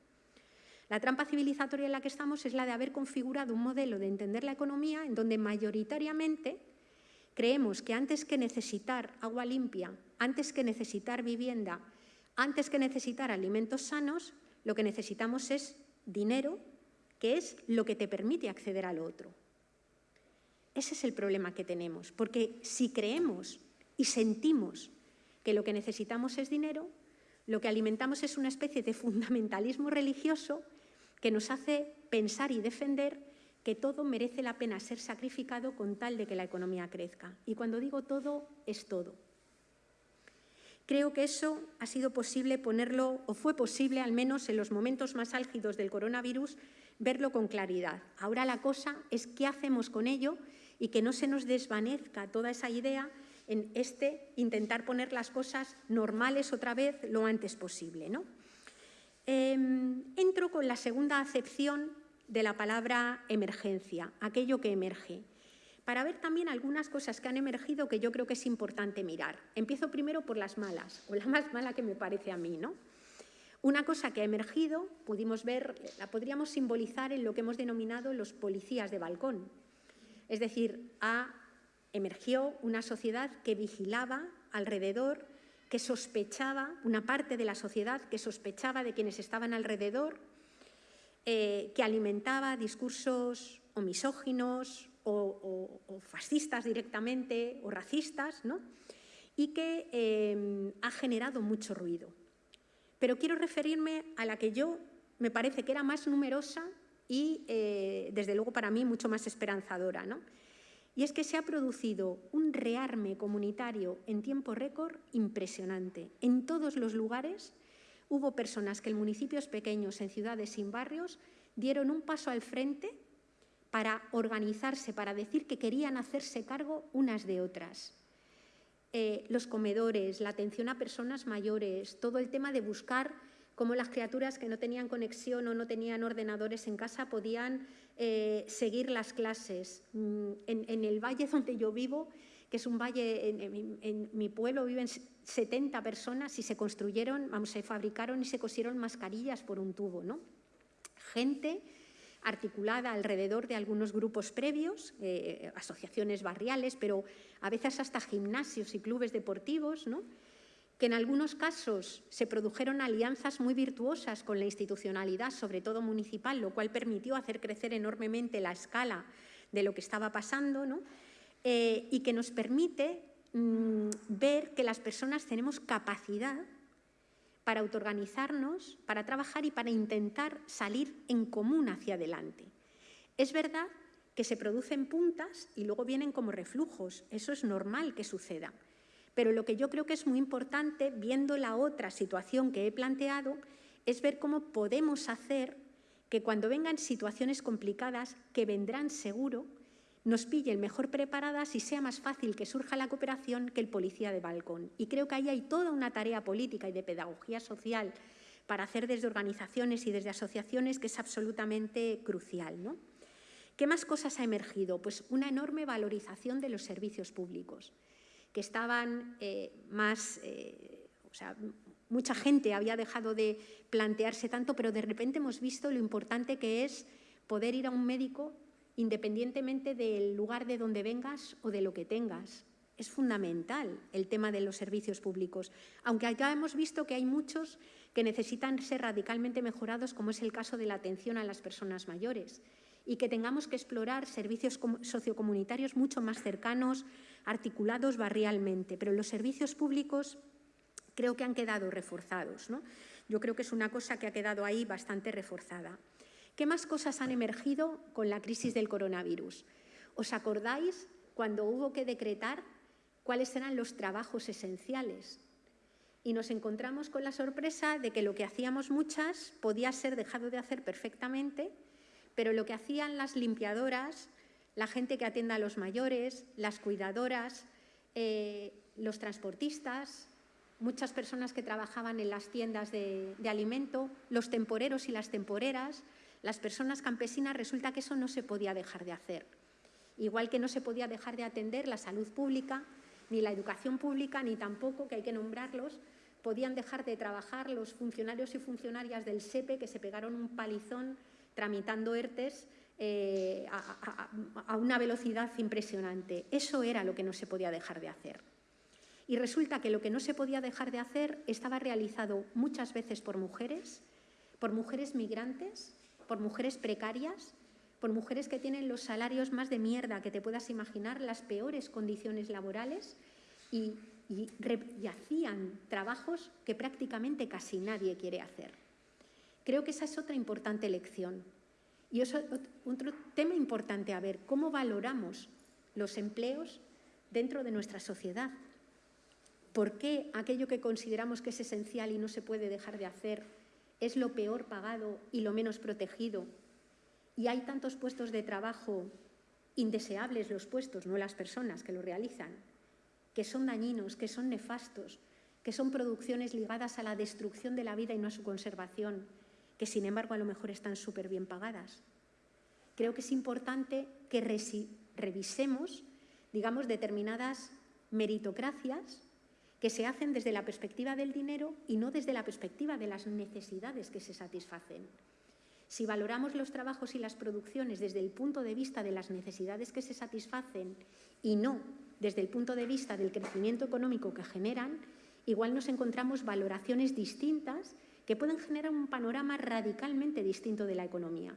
La trampa civilizatoria en la que estamos es la de haber configurado un modelo de entender la economía en donde mayoritariamente Creemos que antes que necesitar agua limpia, antes que necesitar vivienda, antes que necesitar alimentos sanos, lo que necesitamos es dinero, que es lo que te permite acceder al otro. Ese es el problema que tenemos, porque si creemos y sentimos que lo que necesitamos es dinero, lo que alimentamos es una especie de fundamentalismo religioso que nos hace pensar y defender que todo merece la pena ser sacrificado con tal de que la economía crezca. Y cuando digo todo, es todo. Creo que eso ha sido posible ponerlo, o fue posible al menos en los momentos más álgidos del coronavirus, verlo con claridad. Ahora la cosa es qué hacemos con ello y que no se nos desvanezca toda esa idea en este intentar poner las cosas normales otra vez lo antes posible. ¿no? Em, entro con la segunda acepción de la palabra emergencia, aquello que emerge, para ver también algunas cosas que han emergido que yo creo que es importante mirar. Empiezo primero por las malas, o la más mala que me parece a mí. ¿no? Una cosa que ha emergido, pudimos ver, la podríamos simbolizar en lo que hemos denominado los policías de balcón. Es decir, emergió una sociedad que vigilaba alrededor, que sospechaba, una parte de la sociedad que sospechaba de quienes estaban alrededor, eh, que alimentaba discursos o misóginos o, fascistas directamente o racistas, ¿no? y que eh, ha generado mucho ruido. Pero quiero referirme a la que yo me parece que era más numerosa y, eh, desde luego, para mí mucho más esperanzadora. ¿no? Y es que se ha producido un rearme comunitario en tiempo récord impresionante. En todos los lugares hubo personas que en municipios pequeños, en ciudades sin barrios, dieron un paso al frente para organizarse, para decir que querían hacerse cargo unas de otras. Eh, los comedores, la atención a personas mayores, todo el tema de buscar cómo las criaturas que no tenían conexión o no tenían ordenadores en casa podían eh, seguir las clases. Mm, en, el valle donde yo vivo, que es un valle, en, mi pueblo viven 70 personas y se construyeron, vamos, se fabricaron y se cosieron mascarillas por un tubo, ¿no? Gente articulada alrededor de algunos grupos previos, eh, asociaciones barriales, pero a veces hasta gimnasios y clubes deportivos, que en algunos casos se produjeron alianzas muy virtuosas con la institucionalidad, sobre todo municipal, lo cual permitió hacer crecer enormemente la escala de lo que estaba pasando eh, y que nos permite mm, ver que las personas tenemos capacidad para autoorganizarnos, para trabajar y para intentar salir en común hacia adelante. Es verdad que se producen puntas y luego vienen como reflujos, eso es normal que suceda. Pero lo que yo creo que es muy importante, viendo la otra situación que he planteado, es ver cómo podemos hacer que cuando vengan situaciones complicadas, que vendrán seguro, nos pillen mejor preparadas y sea más fácil que surja la cooperación que el policía de balcón. Y creo que ahí hay toda una tarea política y de pedagogía social para hacer desde organizaciones y desde asociaciones que es absolutamente crucial. ¿no? ¿Qué más cosas ha emergido? Pues una enorme valorización de los servicios públicos, que estaban eh, más... Eh, o sea, mucha gente había dejado de plantearse tanto, pero de repente hemos visto lo importante que es poder ir a un médico independientemente del lugar de donde vengas o de lo que tengas. Es fundamental el tema de los servicios públicos, aunque ya hemos visto que hay muchos que necesitan ser radicalmente mejorados, como es el caso de la atención a las personas mayores, y que tengamos que explorar servicios sociocomunitarios mucho más cercanos, articulados barrialmente. Pero los servicios públicos creo que han quedado reforzados. Yo creo que es una cosa que ha quedado ahí bastante reforzada. ¿Qué más cosas han emergido con la crisis del coronavirus? ¿Os acordáis cuando hubo que decretar cuáles eran los trabajos esenciales? Y nos encontramos con la sorpresa de que lo que hacíamos muchas podía ser dejado de hacer perfectamente, pero lo que hacían las limpiadoras, la gente que atienda a los mayores, las cuidadoras, eh, los transportistas, muchas personas que trabajaban en las tiendas de, de alimento, los temporeros y las temporeras, las personas campesinas resulta que eso no se podía dejar de hacer. Igual que no se podía dejar de atender la salud pública, ni la educación pública, ni tampoco, que hay que nombrarlos, podían dejar de trabajar los funcionarios y funcionarias del SEPE que se pegaron un palizón tramitando ERTES eh, a, una velocidad impresionante. Eso era lo que no se podía dejar de hacer. Y resulta que lo que no se podía dejar de hacer estaba realizado muchas veces por mujeres, por mujeres migrantes, por mujeres precarias, por mujeres que tienen los salarios más de mierda que te puedas imaginar, las peores condiciones laborales y, hacían trabajos que prácticamente casi nadie quiere hacer. Creo que esa es otra importante lección. Y es otro tema importante a ver, cómo valoramos los empleos dentro de nuestra sociedad. por qué aquello que consideramos que es esencial y no se puede dejar de hacer es lo peor pagado y lo menos protegido. Y hay tantos puestos de trabajo indeseables los puestos, no las personas que lo realizan, que son dañinos, que son nefastos, que son producciones ligadas a la destrucción de la vida y no a su conservación, que sin embargo a lo mejor están súper bien pagadas. Creo que es importante que revisemos, digamos, determinadas meritocracias que se hacen desde la perspectiva del dinero y no desde la perspectiva de las necesidades que se satisfacen. Si valoramos los trabajos y las producciones desde el punto de vista de las necesidades que se satisfacen y no desde el punto de vista del crecimiento económico que generan, igual nos encontramos valoraciones distintas que pueden generar un panorama radicalmente distinto de la economía.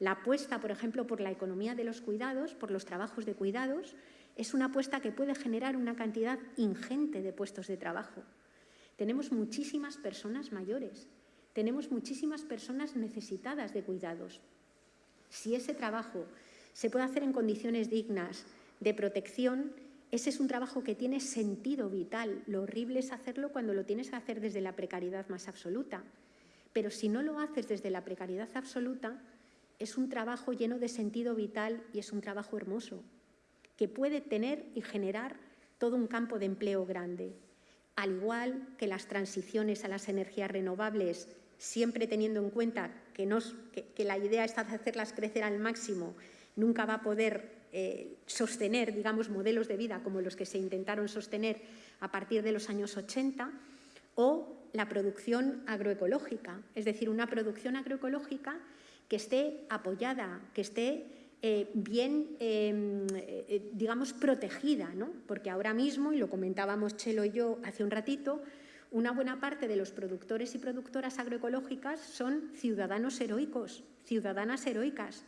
La apuesta, por ejemplo, por la economía de los cuidados, por los trabajos de cuidados, es una apuesta que puede generar una cantidad ingente de puestos de trabajo. Tenemos muchísimas personas mayores, tenemos muchísimas personas necesitadas de cuidados. Si ese trabajo se puede hacer en condiciones dignas de protección, ese es un trabajo que tiene sentido vital. Lo horrible es hacerlo cuando lo tienes que hacer desde la precariedad más absoluta. Pero si no lo haces desde la precariedad absoluta, es un trabajo lleno de sentido vital y es un trabajo hermoso que puede tener y generar todo un campo de empleo grande. Al igual que las transiciones a las energías renovables, siempre teniendo en cuenta que, la idea de hacerlas crecer al máximo, nunca va a poder eh, sostener, digamos, modelos de vida como los que se intentaron sostener a partir de los años 80, o la producción agroecológica, es decir, una producción agroecológica que esté apoyada, que esté eh, bien, em, eh, digamos, protegida, ¿no? porque ahora mismo, y lo comentábamos Chelo y yo hace un ratito, una buena parte de los productores y productoras agroecológicas son ciudadanos heroicos, ciudadanas heroicas,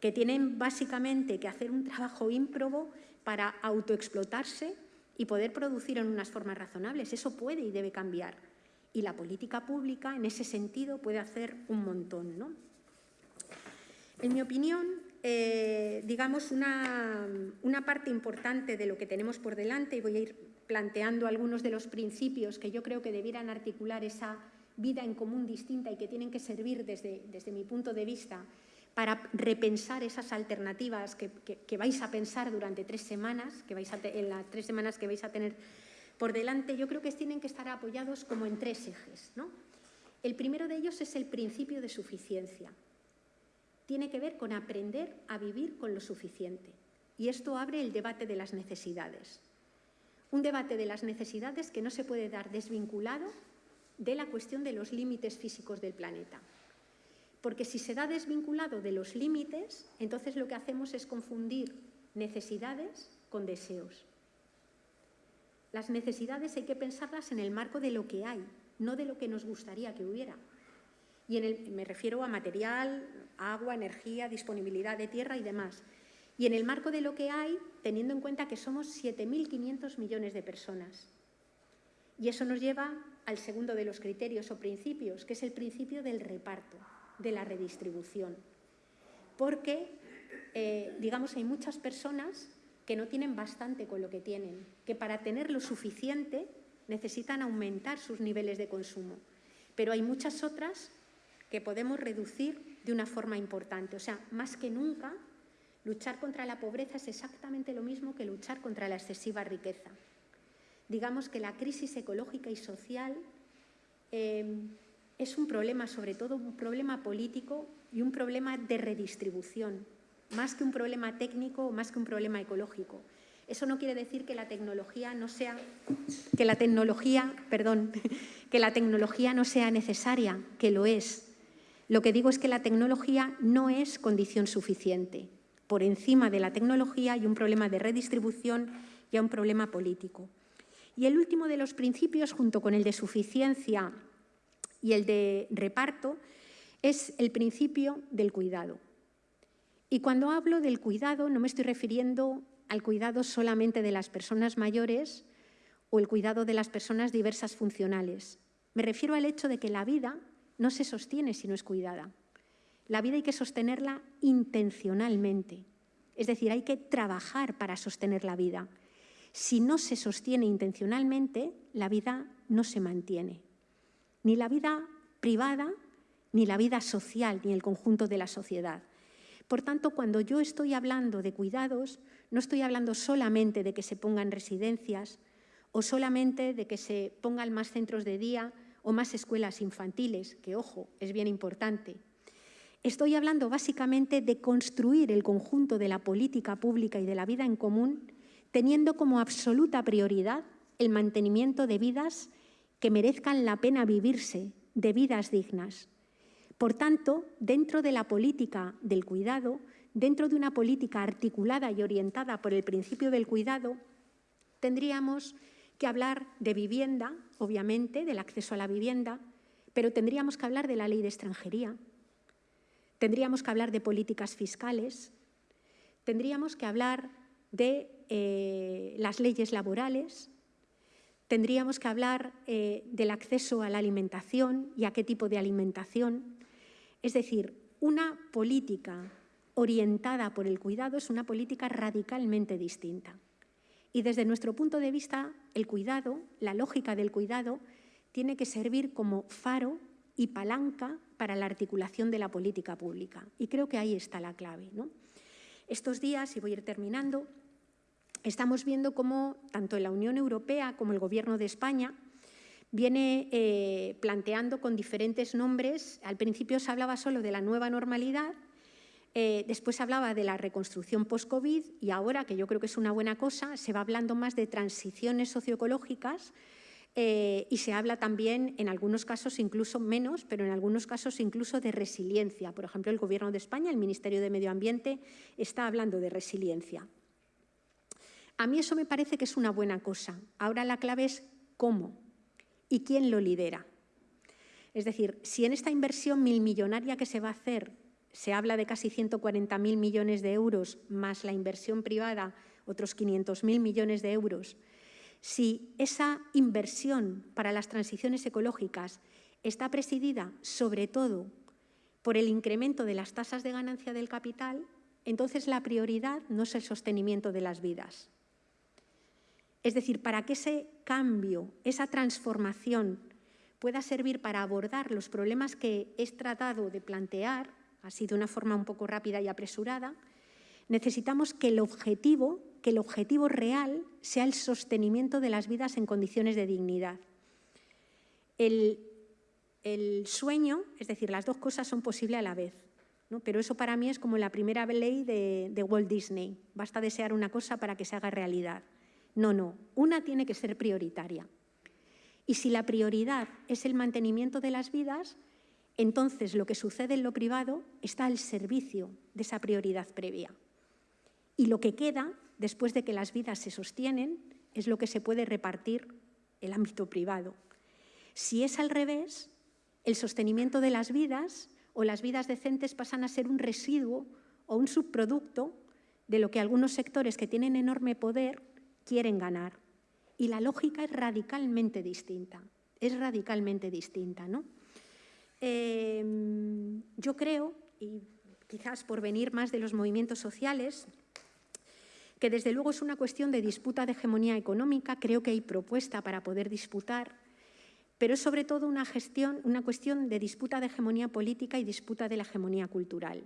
que tienen básicamente que hacer un trabajo ímprobo para autoexplotarse y poder producir en unas formas razonables. Eso puede y debe cambiar. Y la política pública, en ese sentido, puede hacer un montón. ¿no? En mi opinión, eh, digamos, una, parte importante de lo que tenemos por delante, y voy a ir planteando algunos de los principios que yo creo que debieran articular esa vida en común distinta y que tienen que servir desde, desde mi punto de vista para repensar esas alternativas que, vais a pensar durante tres semanas, que vais a en las tres semanas que vais a tener por delante, yo creo que tienen que estar apoyados como en tres ejes. ¿no? El primero de ellos es el principio de suficiencia tiene que ver con aprender a vivir con lo suficiente. Y esto abre el debate de las necesidades. Un debate de las necesidades que no se puede dar desvinculado de la cuestión de los límites físicos del planeta. Porque si se da desvinculado de los límites, entonces lo que hacemos es confundir necesidades con deseos. Las necesidades hay que pensarlas en el marco de lo que hay, no de lo que nos gustaría que hubiera. Y me refiero a material, agua, energía, disponibilidad de tierra y demás. Y en el marco de lo que hay, teniendo en cuenta que somos 7.500 millones de personas. Y eso nos lleva al segundo de los criterios o principios, que es el principio del reparto, de la redistribución. Porque, eh, digamos, hay muchas personas que no tienen bastante con lo que tienen, que para tener lo suficiente necesitan aumentar sus niveles de consumo. Pero hay muchas otras que podemos reducir de una forma importante. O sea, más que nunca, luchar contra la pobreza es exactamente lo mismo que luchar contra la excesiva riqueza. Digamos que la crisis ecológica y social eh, es un problema, sobre todo un problema político y un problema de redistribución, más que un problema técnico o más que un problema ecológico. Eso no quiere decir que la tecnología no sea, que la tecnología, perdón, que la tecnología no sea necesaria, que lo es, lo que digo es que la tecnología no es condición suficiente. Por encima de la tecnología hay un problema de redistribución y un problema político. Y el último de los principios, junto con el de suficiencia y el de reparto, es el principio del cuidado. Y cuando hablo del cuidado no me estoy refiriendo al cuidado solamente de las personas mayores o el cuidado de las personas diversas funcionales. Me refiero al hecho de que la vida no se sostiene si no es cuidada. La vida hay que sostenerla intencionalmente, es decir, hay que trabajar para sostener la vida. Si no se sostiene intencionalmente, la vida no se mantiene. Ni la vida privada, ni la vida social, ni el conjunto de la sociedad. Por tanto, cuando yo estoy hablando de cuidados, no estoy hablando solamente de que se pongan residencias o solamente de que se pongan más centros de día o más escuelas infantiles, que ojo, es bien importante. Estoy hablando básicamente de construir el conjunto de la política pública y de la vida en común, teniendo como absoluta prioridad el mantenimiento de vidas que merezcan la pena vivirse, de vidas dignas. Por tanto, dentro de la política del cuidado, dentro de una política articulada y orientada por el principio del cuidado, tendríamos que hablar de vivienda, obviamente, del acceso a la vivienda, pero tendríamos que hablar de la ley de extranjería, tendríamos que hablar de políticas fiscales, tendríamos que hablar de eh, las leyes laborales, tendríamos que hablar eh, del acceso a la alimentación y a qué tipo de alimentación. Es decir, una política orientada por el cuidado es una política radicalmente distinta. Y desde nuestro punto de vista, el cuidado, la lógica del cuidado, tiene que servir como faro y palanca para la articulación de la política pública. Y creo que ahí está la clave. Estos días, y voy a ir terminando, estamos viendo cómo tanto la Unión Europea como el Gobierno de España viene eh, planteando con diferentes nombres. Al principio se hablaba solo de la nueva normalidad, eh, después hablaba de la reconstrucción post-COVID y ahora, que yo creo que es una buena cosa, se va hablando más de transiciones socioecológicas eh, y se habla también, en algunos casos incluso menos, pero en algunos casos incluso de resiliencia. Por ejemplo, el Gobierno de España, el Ministerio de Medio Ambiente, está hablando de resiliencia. A mí eso me parece que es una buena cosa. Ahora la clave es cómo y quién lo lidera. Es decir, si en esta inversión milmillonaria que se va a hacer se habla de casi 140.000 millones de euros más la inversión privada, otros 500.000 millones de euros, si esa inversión para las transiciones ecológicas está presidida sobre todo por el incremento de las tasas de ganancia del capital, entonces la prioridad no es el sostenimiento de las vidas. Es decir, para que ese cambio, esa transformación pueda servir para abordar los problemas que he tratado de plantear, así de una forma un poco rápida y apresurada, necesitamos que el objetivo que el objetivo real sea el sostenimiento de las vidas en condiciones de dignidad. El, sueño, es decir, las dos cosas son posibles a la vez, pero eso para mí es como la primera ley de, de Walt Disney, basta desear una cosa para que se haga realidad. No, no, una tiene que ser prioritaria. Y si la prioridad es el mantenimiento de las vidas, entonces lo que sucede en lo privado está al servicio de esa prioridad previa. Y lo que queda después de que las vidas se sostienen, es lo que se puede repartir el ámbito privado. Si es al revés, el sostenimiento de las vidas o las vidas decentes pasan a ser un residuo o un subproducto de lo que algunos sectores que tienen enorme poder quieren ganar. Y la lógica es radicalmente distinta, es radicalmente distinta. ¿no? Em, yo creo, y quizás por venir más de los movimientos sociales, que desde luego es una cuestión de disputa de hegemonía económica, creo que hay propuesta para poder disputar, pero es sobre todo una, gestión, una cuestión de disputa de hegemonía política y disputa de la hegemonía cultural.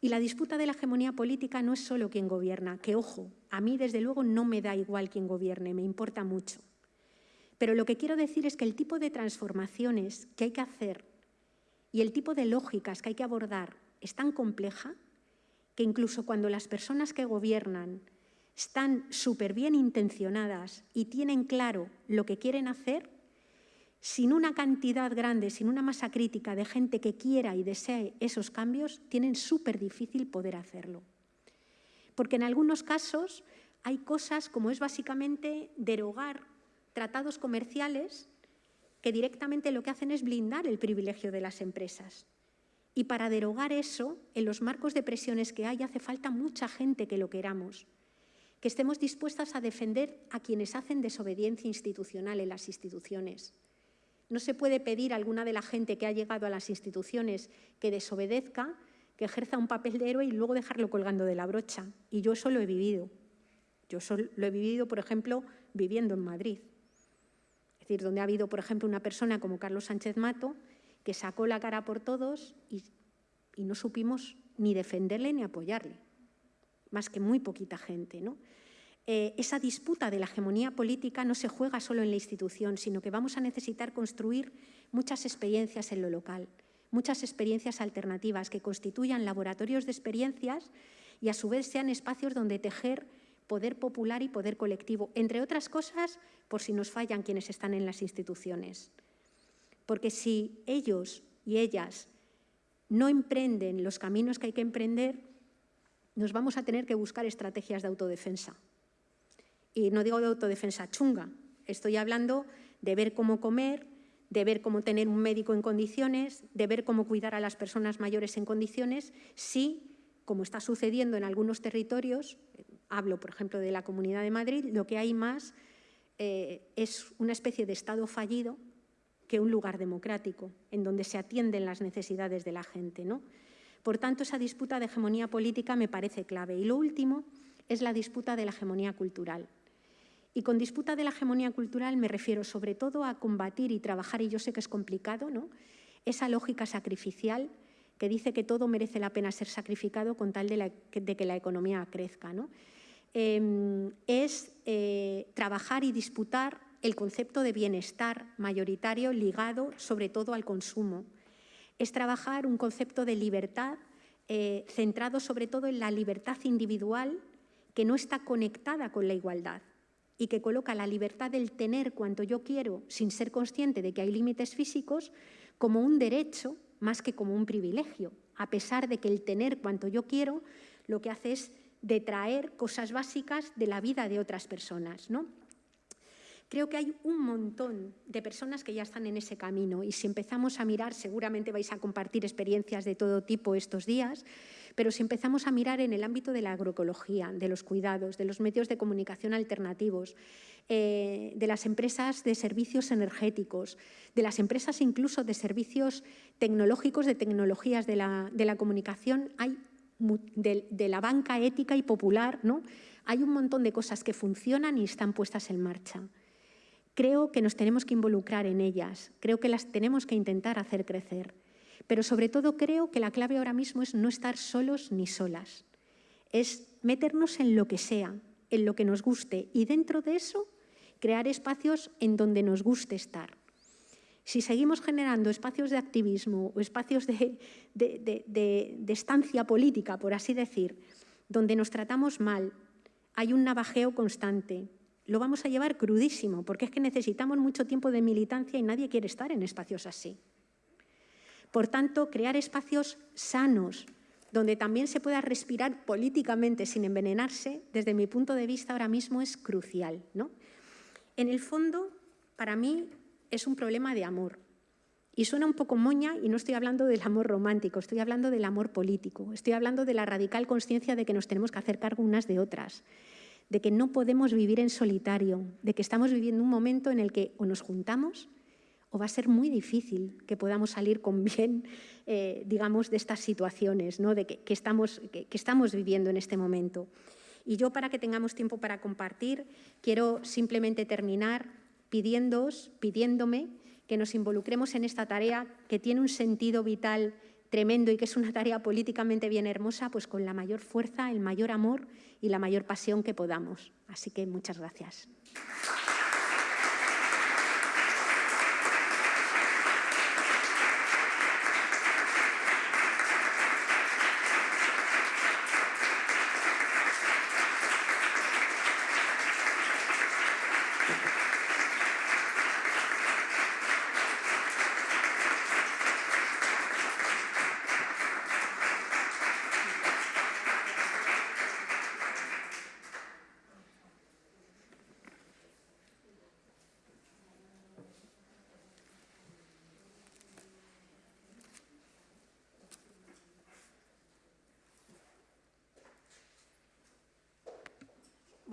Y la disputa de la hegemonía política no es solo quien gobierna, que ojo, a mí desde luego no me da igual quien gobierne, me importa mucho. Pero lo que quiero decir es que el tipo de transformaciones que hay que hacer y el tipo de lógicas que hay que abordar es tan compleja que incluso cuando las personas que gobiernan están súper bien intencionadas y tienen claro lo que quieren hacer, sin una cantidad grande, sin una masa crítica de gente que quiera y desee esos cambios, tienen súper difícil poder hacerlo. Porque en algunos casos hay cosas como es básicamente derogar tratados comerciales que directamente lo que hacen es blindar el privilegio de las empresas. Y para derogar eso, en los marcos de presiones que hay, hace falta mucha gente que lo queramos, que estemos dispuestas a defender a quienes hacen desobediencia institucional en las instituciones. No se puede pedir a alguna de la gente que ha llegado a las instituciones que desobedezca, que ejerza un papel de héroe y luego dejarlo colgando de la brocha. Y yo eso lo he vivido. Yo lo he vivido, por ejemplo, viviendo en Madrid. Es decir, donde ha habido, por ejemplo, una persona como Carlos Sánchez Mato que sacó la cara por todos y, y no supimos ni defenderle ni apoyarle, más que muy poquita gente. ¿no? Eh, esa disputa de la hegemonía política no se juega solo en la institución, sino que vamos a necesitar construir muchas experiencias en lo local, muchas experiencias alternativas que constituyan laboratorios de experiencias y a su vez sean espacios donde tejer poder popular y poder colectivo, entre otras cosas, por si nos fallan quienes están en las instituciones. Porque si ellos y ellas no emprenden los caminos que hay que emprender, nos vamos a tener que buscar estrategias de autodefensa. Y no digo de autodefensa chunga, estoy hablando de ver cómo comer, de ver cómo tener un médico en condiciones, de ver cómo cuidar a las personas mayores en condiciones, si, como está sucediendo en algunos territorios, hablo por ejemplo de la Comunidad de Madrid, lo que hay más eh, es una especie de Estado fallido que un lugar democrático, en donde se atienden las necesidades de la gente. ¿no? Por tanto, esa disputa de hegemonía política me parece clave. Y lo último es la disputa de la hegemonía cultural. Y con disputa de la hegemonía cultural me refiero sobre todo a combatir y trabajar, y yo sé que es complicado, ¿no? esa lógica sacrificial que dice que todo merece la pena ser sacrificado con tal de, que la economía crezca. ¿no? Em, es eh, trabajar y disputar el concepto de bienestar mayoritario ligado sobre todo al consumo. Es trabajar un concepto de libertad eh, centrado sobre todo en la libertad individual que no está conectada con la igualdad y que coloca la libertad del tener cuanto yo quiero sin ser consciente de que hay límites físicos como un derecho más que como un privilegio, a pesar de que el tener cuanto yo quiero lo que hace es detraer cosas básicas de la vida de otras personas. ¿no? Creo que hay un montón de personas que ya están en ese camino y si empezamos a mirar, seguramente vais a compartir experiencias de todo tipo estos días, pero si empezamos a mirar en el ámbito de la agroecología, de los cuidados, de los medios de comunicación alternativos, eh, de las empresas de servicios energéticos, de las empresas incluso de servicios tecnológicos, de tecnologías de la, comunicación, hay de, la banca ética y popular, ¿no? hay un montón de cosas que funcionan y están puestas en marcha. Creo que nos tenemos que involucrar en ellas, creo que las tenemos que intentar hacer crecer, pero sobre todo creo que la clave ahora mismo es no estar solos ni solas, es meternos en lo que sea, en lo que nos guste y dentro de eso crear espacios en donde nos guste estar. Si seguimos generando espacios de activismo o espacios de, de, estancia política, por así decir, donde nos tratamos mal, hay un navajeo constante, lo vamos a llevar crudísimo, porque es que necesitamos mucho tiempo de militancia y nadie quiere estar en espacios así. Por tanto, crear espacios sanos, donde también se pueda respirar políticamente sin envenenarse, desde mi punto de vista ahora mismo es crucial. ¿no? En el fondo, para mí, es un problema de amor. Y suena un poco moña y no estoy hablando del amor romántico, estoy hablando del amor político, estoy hablando de la radical conciencia de que nos tenemos que hacer cargo unas de otras, de que no podemos vivir en solitario, de que estamos viviendo un momento en el que o nos juntamos o va a ser muy difícil que podamos salir con bien, eh, digamos, de estas situaciones ¿no? de que, estamos, que, estamos viviendo en este momento. Y yo, para que tengamos tiempo para compartir, quiero simplemente terminar pidiéndoos, pidiéndome que nos involucremos en esta tarea que tiene un sentido vital tremendo y que es una tarea políticamente bien hermosa, pues con la mayor fuerza, el mayor amor y la mayor pasión que podamos. Así que muchas gracias.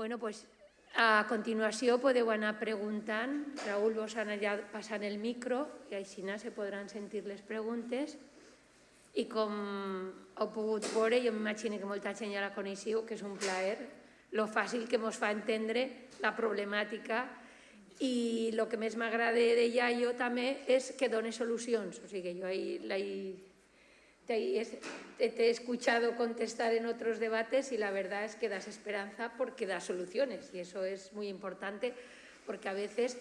Bueno, pues a continuació podeu anar preguntant. Raül, vos anar passant el micro i així se podran sentir les preguntes. I com heu pogut veure, jo m'imagino que molta gent ja la coneixeu, que és un plaer lo fàcil que ens fa entendre la problemàtica i el que més m'agrada d'ella jo també és que dona solucions. O sigui, jo la, te, he escuchado contestar en otros debates y la verdad es que das esperanza porque das soluciones y eso es muy importante porque a veces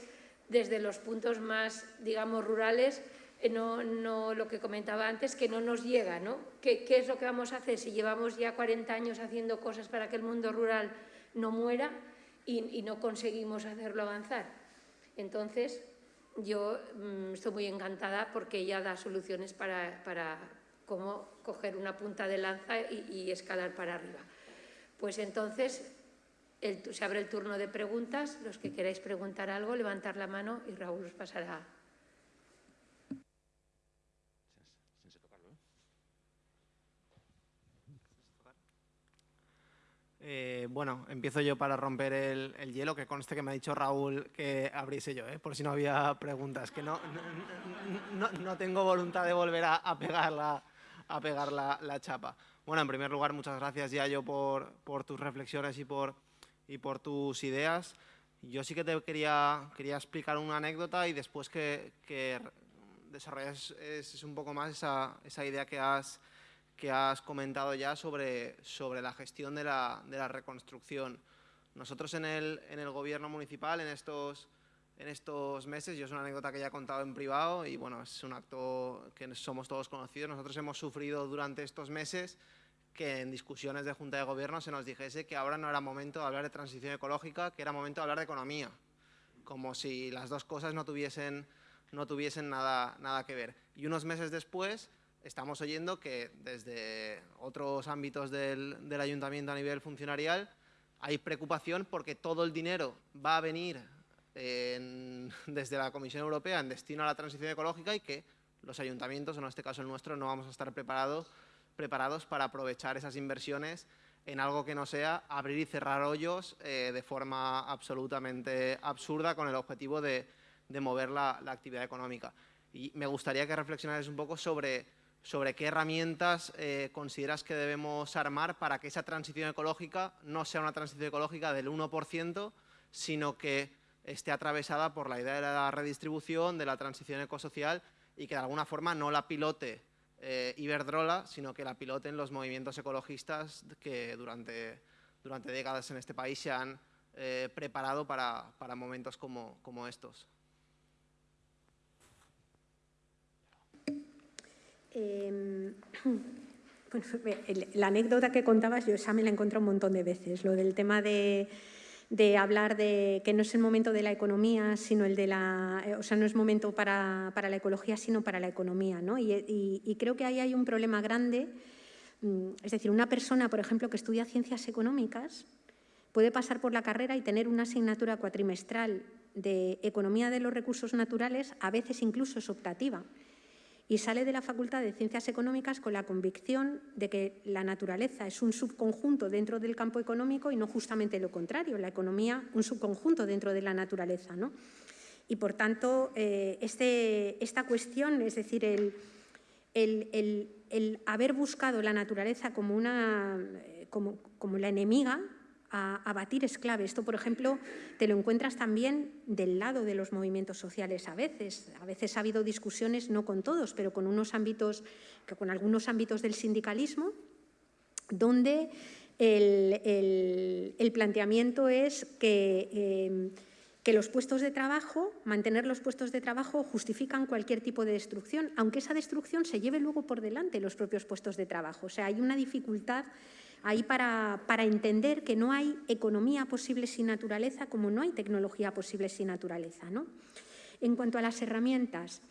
desde los puntos más, digamos, rurales, eh, no, no, lo que comentaba antes, que no nos llega, ¿no? ¿Qué, ¿Qué, es lo que vamos a hacer si llevamos ya 40 años haciendo cosas para que el mundo rural no muera y, no conseguimos hacerlo avanzar? Entonces, yo mmm, estoy muy encantada porque ella da soluciones para, para cómo coger una punta de lanza y, escalar para arriba. Pues entonces se abre el turno de preguntas. Los que queráis preguntar algo, levantar la mano y Raúl os pasará.
Eh, bueno, empiezo yo para romper el, el, hielo, que conste que me ha dicho Raúl que abriese yo, ¿eh? por si no había preguntas, que no, no tengo voluntad de volver a, a pegar, la, a pegar la, chapa. Bueno, en primer lugar, muchas gracias ya yo por, por tus reflexiones y por, tus ideas. Yo sí que te quería, explicar una anécdota y después que, que es un poco más esa, idea que has, comentado ya sobre, la gestión de la, reconstrucción. Nosotros en el gobierno municipal, en estos, en estos meses, yo es una anécdota que ya he contado en privado y bueno, es un acto que somos todos conocidos. Nosotros hemos sufrido durante estos meses que en discusiones de Junta de Gobierno se nos dijese que ahora no era momento de hablar de transición ecológica, que era momento de hablar de economía, como si las dos cosas no tuviesen, no tuviesen nada, nada que ver. Y unos meses después estamos oyendo que desde otros ámbitos del, del ayuntamiento a nivel funcionarial hay preocupación porque todo el dinero va a venir en, desde la Comisión Europea en destino a la transición ecológica y que los ayuntamientos, en este caso el nuestro, no vamos a estar preparados preparados para aprovechar esas inversiones en algo que no sea abrir y cerrar hoyos eh, de forma absolutamente absurda con el objetivo de, de mover la, la, actividad económica. Y me gustaría que reflexionaras un poco sobre, sobre qué herramientas eh, consideras que debemos armar para que esa transición ecológica no sea una transición ecológica del 1%, sino que esté atravesada por la idea de la redistribución, de la transición ecosocial y que de alguna forma no la pilote eh, Iberdrola, sino que la piloten los movimientos ecologistas que durante, durante décadas en este país se han eh, preparado para, para, momentos como, como estos.
Bueno, la anécdota que contabas, yo esa me la he encontrado un montón de veces, lo del tema de de hablar de que no es el momento de la economía, sino el de la, eh, o sea, no es momento para, para la ecología, sino para la economía, ¿no? Y, y, y, creo que ahí hay un problema grande, mm, es decir, una persona, por ejemplo, que estudia ciencias económicas, puede pasar por la carrera y tener una asignatura cuatrimestral de economía de los recursos naturales, a veces incluso es optativa, y sale de la Facultad de Ciencias Económicas con la convicción de que la naturaleza es un subconjunto dentro del campo económico y no justamente lo contrario, la economía un subconjunto dentro de la naturaleza. ¿no? Y por tanto, eh, este, esta cuestión, es decir, el, el, el, el, haber buscado la naturaleza como, una, eh, como, como la enemiga, a, batir es clave. Esto, por ejemplo, te lo encuentras también del lado de los movimientos sociales a veces. A veces ha habido discusiones, no con todos, pero con unos ámbitos, con algunos ámbitos del sindicalismo, donde el, el, planteamiento es que, eh, que los puestos de trabajo, mantener los puestos de trabajo justifican cualquier tipo de destrucción, aunque esa destrucción se lleve luego por delante los propios puestos de trabajo. O sea, hay una dificultad ahí para, para, entender que no hay economía posible sin naturaleza como no hay tecnología posible sin naturaleza. ¿no? En cuanto a las herramientas,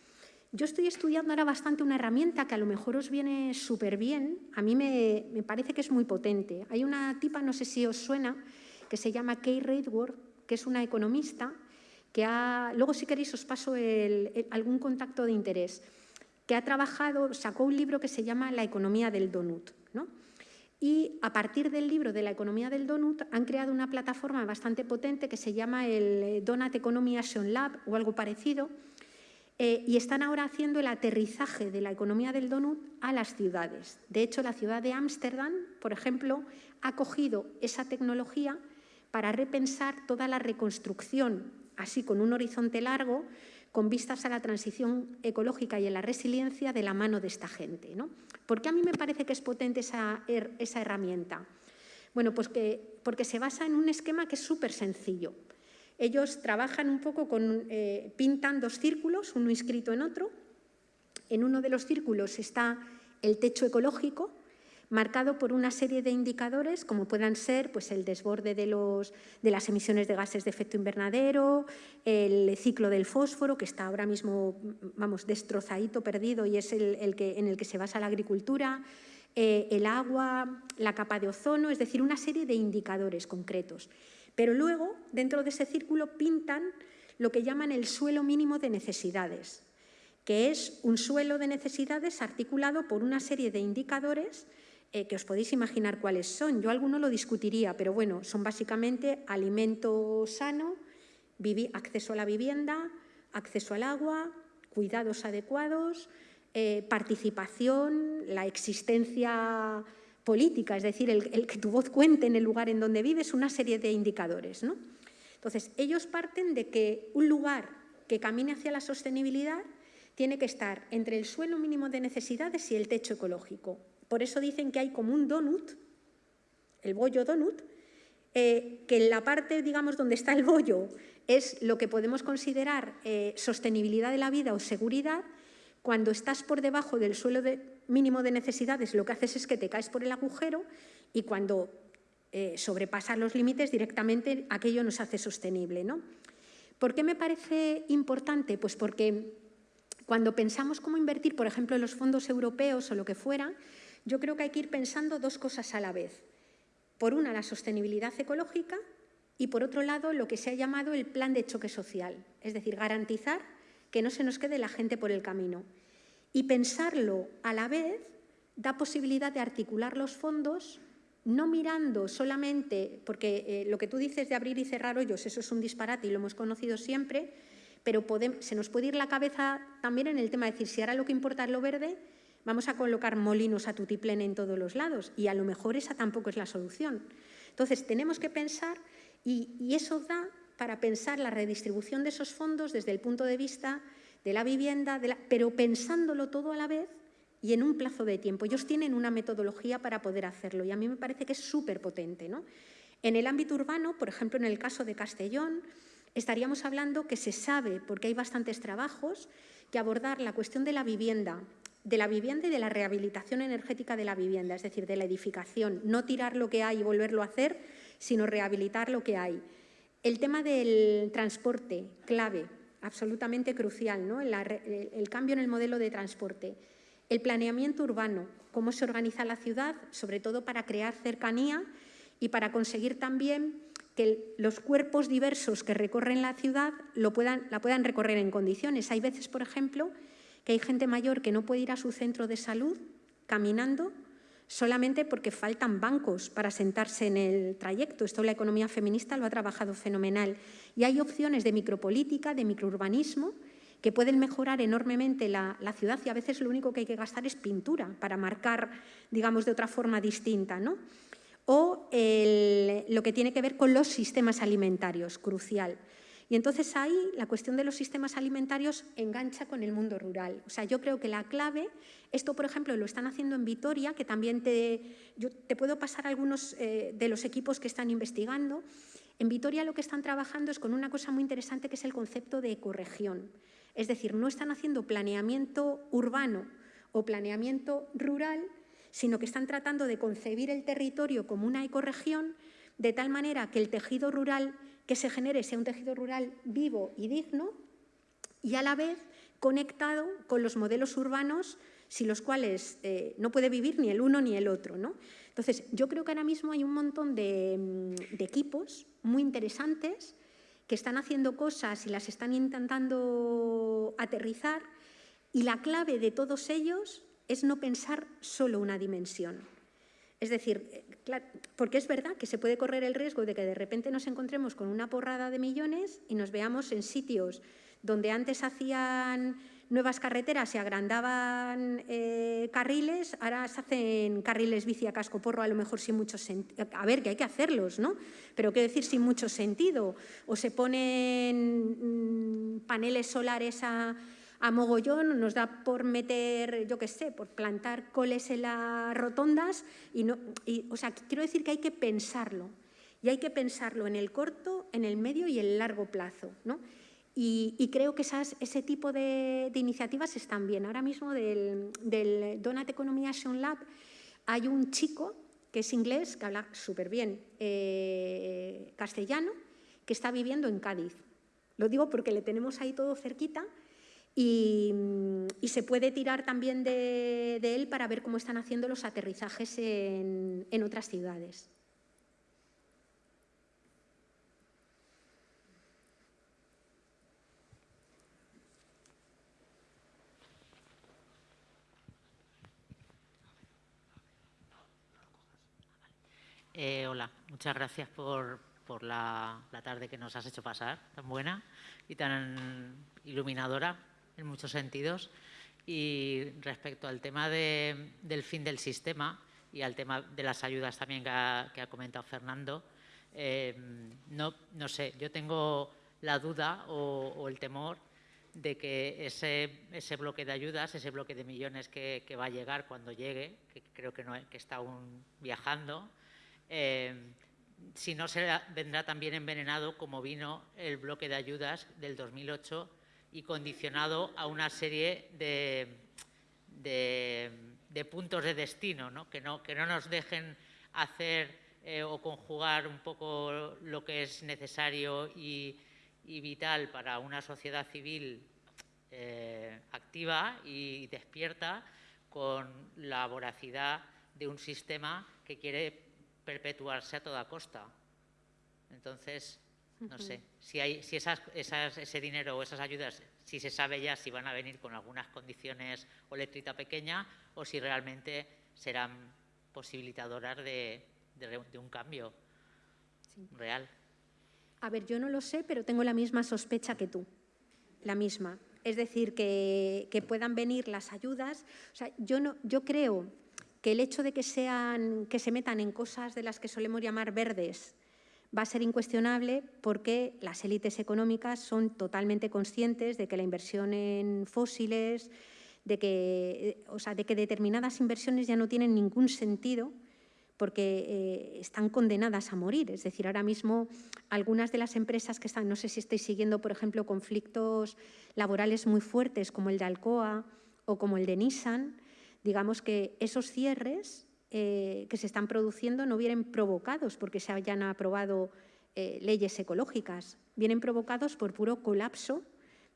yo estoy estudiando ahora bastante una herramienta que a lo mejor os viene súper bien, a mí me, me, parece que es muy potente. Hay una tipa, no sé si os suena, que se llama Kay Raidworth, que es una economista, que ha, luego si queréis os paso el, el, algún contacto de interés, que ha trabajado, sacó un libro que se llama La economía del donut. ¿no? Y a partir del libro de la economía del donut han creado una plataforma bastante potente que se llama el eh, Donut Economy Action Lab o algo parecido eh, y están ahora haciendo el aterrizaje de la economía del donut a las ciudades. De hecho, la ciudad de Ámsterdam, por ejemplo, ha cogido esa tecnología para repensar toda la reconstrucción, así con un horizonte largo, con vistas a la transición ecológica y a la resiliencia de la mano de esta gente. ¿no? ¿Por qué a mí me parece que es potente esa, herramienta? Bueno, pues que, porque se basa en un esquema que es súper sencillo. Ellos trabajan un poco con, eh, pintan dos círculos, uno inscrito en otro. En uno de los círculos está el techo ecológico, marcado por una serie de indicadores, como puedan ser pues, el desborde de, los, de las emisiones de gases de efecto invernadero, el ciclo del fósforo, que está ahora mismo vamos, destrozadito, perdido, y es el, que, en el que se basa la agricultura, eh, el agua, la capa de ozono, es decir, una serie de indicadores concretos. Pero luego, dentro de ese círculo, pintan lo que llaman el suelo mínimo de necesidades, que es un suelo de necesidades articulado por una serie de indicadores eh, que os podéis imaginar cuáles son. Yo alguno lo discutiría, pero bueno, son básicamente alimento sano, acceso a la vivienda, acceso al agua, cuidados adecuados, eh, participación, la existencia política, es decir, el, que tu voz cuente en el lugar en donde vives, una serie de indicadores. ¿no? Entonces, ellos parten de que un lugar que camine hacia la sostenibilidad tiene que estar entre el suelo mínimo de necesidades y el techo ecológico. Por eso dicen que hay como un donut, el bollo donut, eh, que en la parte, digamos, donde está el bollo es lo que podemos considerar eh, sostenibilidad de la vida o seguridad. Cuando estás por debajo del suelo mínimo de necesidades, lo que haces es que te caes por el agujero y cuando eh, sobrepasas los límites directamente aquello nos hace sostenible. ¿no? ¿Por qué me parece importante? Pues porque cuando pensamos cómo invertir, por ejemplo, en los fondos europeos o lo que fuera, yo creo que hay que ir pensando dos cosas a la vez. Por una, la sostenibilidad ecológica y por otro lado, lo que se ha llamado el plan de choque social, es decir, garantizar que no se nos quede la gente por el camino. Y pensarlo a la vez da posibilidad de articular los fondos no mirando solamente, porque eh, lo que tú dices de abrir y cerrar hoyos, eso es un disparate y lo hemos conocido siempre, pero se nos puede ir la cabeza también en el tema de decir, si ahora lo que importa es lo verde, vamos a colocar molinos a tutiplén en todos los lados y a lo mejor esa tampoco es la solución. Entonces, tenemos que pensar y, eso da para pensar la redistribución de esos fondos desde el punto de vista de la vivienda, pero pensándolo todo a la vez y en un plazo de tiempo. Ellos tienen una metodología para poder hacerlo y a mí me parece que es súper potente. ¿no? En el ámbito urbano, por ejemplo, en el caso de Castellón, estaríamos hablando que se sabe, porque hay bastantes trabajos, que abordar la cuestión de la vivienda de la vivienda y de la rehabilitación energética de la vivienda, es decir, de la edificación, no tirar lo que hay y volverlo a hacer, sino rehabilitar lo que hay. El tema del transporte, clave, absolutamente crucial, ¿no? el, cambio en el modelo de transporte. El planeamiento urbano, cómo se organiza la ciudad, sobre todo para crear cercanía y para conseguir también que los cuerpos diversos que recorren la ciudad lo puedan, la puedan recorrer en condiciones. Hay veces, por ejemplo, que hay gente mayor que no puede ir a su centro de salud caminando solamente porque faltan bancos para sentarse en el trayecto. Esto la economía feminista lo ha trabajado fenomenal. Y hay opciones de micropolítica, de microurbanismo, que pueden mejorar enormemente la, ciudad y a veces lo único que hay que gastar es pintura para marcar, digamos, de otra forma distinta. ¿no? O lo que tiene que ver con los sistemas alimentarios, crucial. Y entonces ahí la cuestión de los sistemas alimentarios engancha con el mundo rural. O sea, yo creo que la clave, esto por ejemplo lo están haciendo en Vitoria, que también te, puedo pasar algunos eh, de los equipos que están investigando. En Vitoria lo que están trabajando es con una cosa muy interesante que es el concepto de ecorregión. Es decir, no están haciendo planeamiento urbano o planeamiento rural, sino que están tratando de concebir el territorio como una ecorregión de tal manera que el tejido rural que se genere sea un tejido rural vivo y digno y a la vez conectado con los modelos urbanos sin los cuales eh, no puede vivir ni el uno ni el otro. ¿no? Entonces, yo creo que ahora mismo hay un montón de, mm, de equipos muy interesantes que están haciendo cosas y las están intentando aterrizar y la clave de todos ellos es no pensar solo una dimensión. Es decir, eh, porque es verdad que se puede correr el riesgo de que de repente nos encontremos con una porrada de millones y nos veamos en sitios donde antes hacían nuevas carreteras se agrandaban eh, carriles, ahora se hacen carriles bici a casco porro, a lo mejor sin mucho sentido. A ver, que hay que hacerlos, ¿no? Pero quiero decir, sin mucho sentido. O se ponen mm, paneles solares a, a mogollón, nos da por meter, yo qué sé, por plantar coles en las rotondas. Y no, o sea, quiero decir que hay que pensarlo. Y hay que pensarlo en el corto, en el medio y el largo plazo. ¿no? Y, creo que esas, ese tipo de, iniciativas están bien. Ahora mismo del, del Donut Economy Action Lab hay un chico que es inglés, que habla súper bien eh, castellano, que está viviendo en Cádiz. Lo digo porque le tenemos ahí todo cerquita y, se puede tirar también de, él para ver cómo están haciendo los aterrizajes en, otras ciudades.
Eh, hola, muchas gracias por, la, tarde que nos has hecho pasar, tan buena y tan iluminadora en muchos sentidos. Y respecto al tema del fin del sistema y al tema de las ayudas también que ha, comentado Fernando, eh, no, no, sé, yo tengo la duda o, el temor de que ese, ese, bloque de ayudas, ese bloque de millones que, va a llegar cuando llegue, que creo que, no, que está aún viajando, eh, si no se vendrá también envenenado como vino el bloque de ayudas del 2008 y condicionado a una serie de, de, puntos de destino, ¿no? Que, no, que no nos dejen hacer eh, o conjugar un poco lo que es necesario y, vital para una sociedad civil eh, activa y despierta con la voracidad de un sistema que quiere perpetuarse a toda costa. Entonces, no sé, si, hay, si esas, ese dinero o esas ayudas, si se sabe ya si van a venir con algunas condiciones o letrita pequeña o si realmente serán posibilitadoras de, un cambio real.
A ver, yo no lo sé, pero tengo la misma sospecha que tú, la misma. Es decir, que, puedan venir las ayudas. O sea, yo, no, yo creo que el hecho de que, sean, que se metan en cosas de las que solemos llamar verdes, va a ser incuestionable porque las élites económicas son totalmente conscientes de que la inversión en fósiles, de que, o sea, de que determinadas inversiones ya no tienen ningún sentido porque eh, están condenadas a morir. Es decir, ahora mismo algunas de las empresas que están, no sé si estáis siguiendo, por ejemplo, conflictos laborales muy fuertes como el de Alcoa o como el de Nissan, digamos que esos cierres eh, que se están produciendo no vienen provocados porque se hayan aprobado eh, leyes ecológicas, vienen provocados por puro colapso,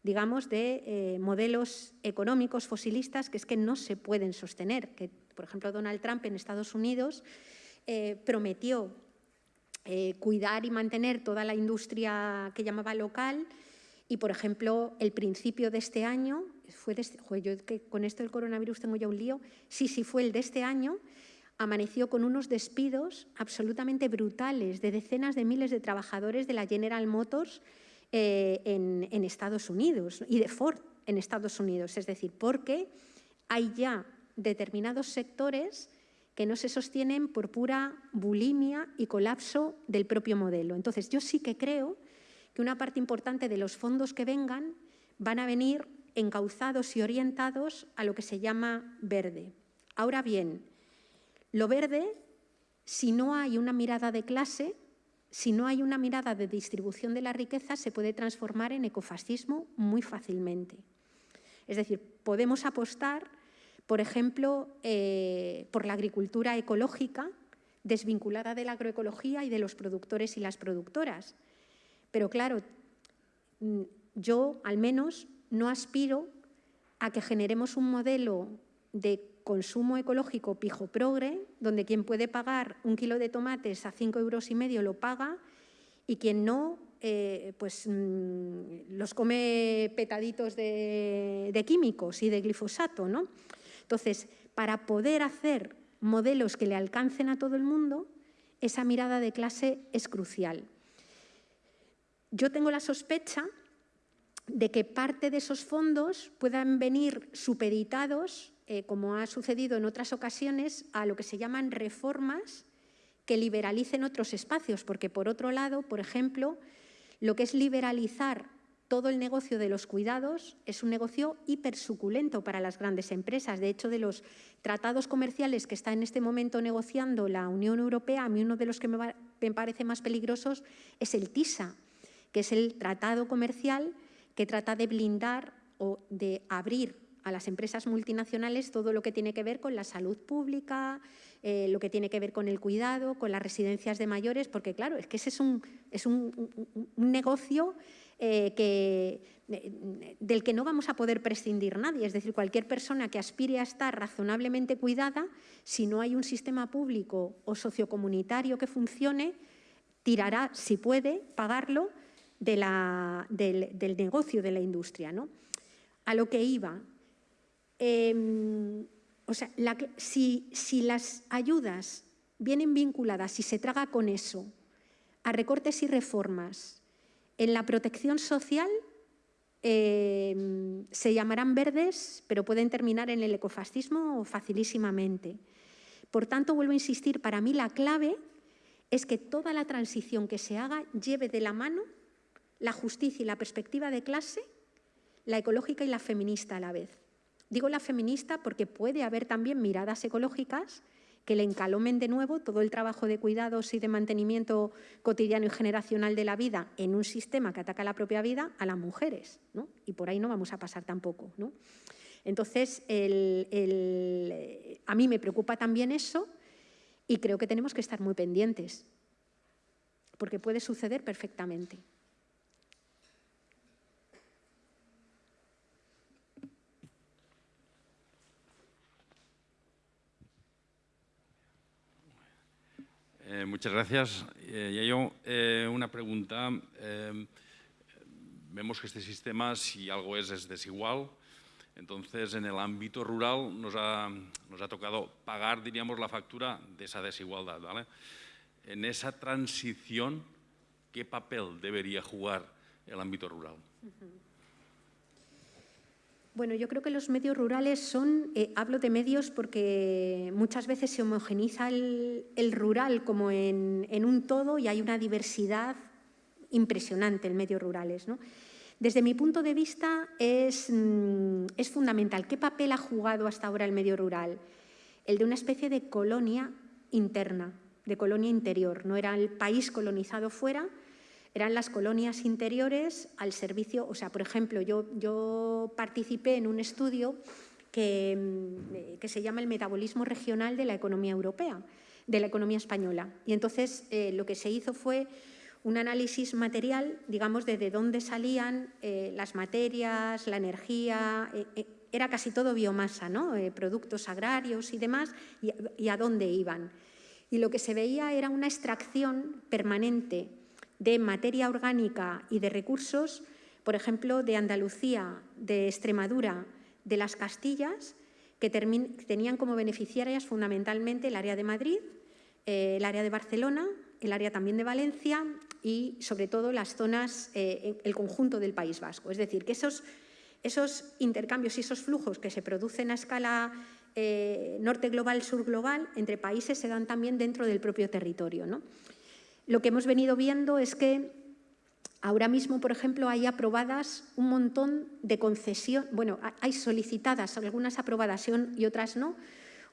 digamos, de eh, modelos económicos fosilistas que es que no se pueden sostener. Que, por ejemplo, Donald Trump en Estados Unidos prometió cuidar y mantener toda la industria que llamaba local y, por ejemplo, el principio de este año, fue de este, con esto del coronavirus tengo ya un lío, sí, sí, fue el de este año, amaneció con unos despidos absolutamente brutales de decenas de miles de trabajadores de la General Motors eh, en, Estados Unidos y de Ford en Estados Unidos. Es decir, porque hay ya determinados sectores que no se sostienen por pura bulimia y colapso del propio modelo. Entonces, yo sí que creo que una parte importante de los fondos que vengan van a venir encauzados y orientados a lo que se llama verde. Ahora bien, lo verde, si no hay una mirada de clase, si no hay una mirada de distribución de la riqueza, se puede transformar en ecofascismo muy fácilmente. Es decir, podemos apostar, por ejemplo, eh, por la agricultura ecológica, desvinculada de la agroecología y de los productores y las productoras. Pero claro, mm, yo al menos no aspiro a que generemos un modelo de consumo ecológico pijo progre, donde quien puede pagar un kilo de tomates a cinco euros y medio lo paga y quien no, eh, pues mm, los come petaditos de, químicos y de glifosato. ¿no? Entonces, para poder hacer modelos que le alcancen a todo el mundo, esa mirada de clase es crucial. Yo tengo la sospecha de que parte de esos fondos puedan venir supeditados, eh, como ha sucedido en otras ocasiones, a lo que se llaman reformas que liberalicen otros espacios, porque por otro lado, por ejemplo, lo que es liberalizar todo el negocio de los cuidados es un negocio hipersuculento para las grandes empresas. De hecho, de los tratados comerciales que está en este momento negociando la Unión Europea, a mí uno de los que me, parece más peligrosos es el TISA, que es el tratado comercial que trata de blindar o de abrir a las empresas multinacionales todo lo que tiene que ver con la salud pública, eh, lo que tiene que ver con el cuidado, con las residencias de mayores, porque claro, es que ese es un, es un negocio eh, que, eh, del que no vamos a poder prescindir nadie. Es decir, cualquier persona que aspire a estar razonablemente cuidada, si no hay un sistema público o sociocomunitario que funcione, tirará, si puede, pagarlo del, negocio, de la industria. ¿no? A lo que iba. Em, o sea, si, si las ayudas vienen vinculadas, y se traga con eso, a recortes y reformas en la protección social em, se llamarán verdes, pero pueden terminar en el ecofascismo facilísimamente. Por tanto, vuelvo a insistir, para mí la clave es que toda la transición que se haga lleve de la mano la justicia y la perspectiva de clase, la ecológica y la feminista a la vez. Digo la feminista porque puede haber también miradas ecológicas que le encalomen de nuevo todo el trabajo de cuidados y de mantenimiento cotidiano y generacional de la vida en un sistema que ataca la propia vida a las mujeres. Y por ahí no vamos a pasar tampoco. Entonces, a mí me preocupa también eso y creo que tenemos que estar muy pendientes, porque puede suceder perfectamente.
Eh, muchas gracias. Eh, yo eh, una pregunta. Eh, vemos que este sistema, si algo es, es desigual. Entonces, en el ámbito rural nos ha, nos ha tocado pagar, diríamos, la factura de esa desigualdad. ¿vale? En esa transición, ¿qué papel debería jugar el ámbito rural?
Bueno, yo creo que los medios rurales son, eh, hablo de medios porque muchas veces se homogeniza el, rural como en, un todo y hay una diversidad impresionante en medios rurales. Desde mi punto de vista es, mm, es fundamental. ¿Qué papel ha jugado hasta ahora el medio rural? El de una especie de colonia interna, de colonia interior. No era el país colonizado fuera, eran las colonias interiores al servicio, o sea, por ejemplo, yo, yo participé en un estudio que, mm, que, se llama el metabolismo regional de la economía europea, de la economía española. Y entonces eh, lo que se hizo fue un análisis material, digamos, de, de dónde salían eh, las materias, la energía, eh, era casi todo biomasa, ¿no? productos agrarios y demás, y, y a dónde iban. Y lo que se veía era una extracción permanente de materia orgánica y de recursos, por ejemplo, de Andalucía, de Extremadura, de las Castillas, que tenían como beneficiarias fundamentalmente el área de Madrid, eh, el área de Barcelona, el área también de Valencia y sobre todo las zonas, eh, el conjunto del País Vasco. Es decir, que esos, esos intercambios y esos flujos que se producen a escala eh, norte global, sur global, entre países se dan también dentro del propio territorio. ¿no? Lo que hemos venido viendo es que ahora mismo, por ejemplo, hay aprobadas un montón de concesiones, bueno, hay solicitadas, algunas aprobadas y otras no,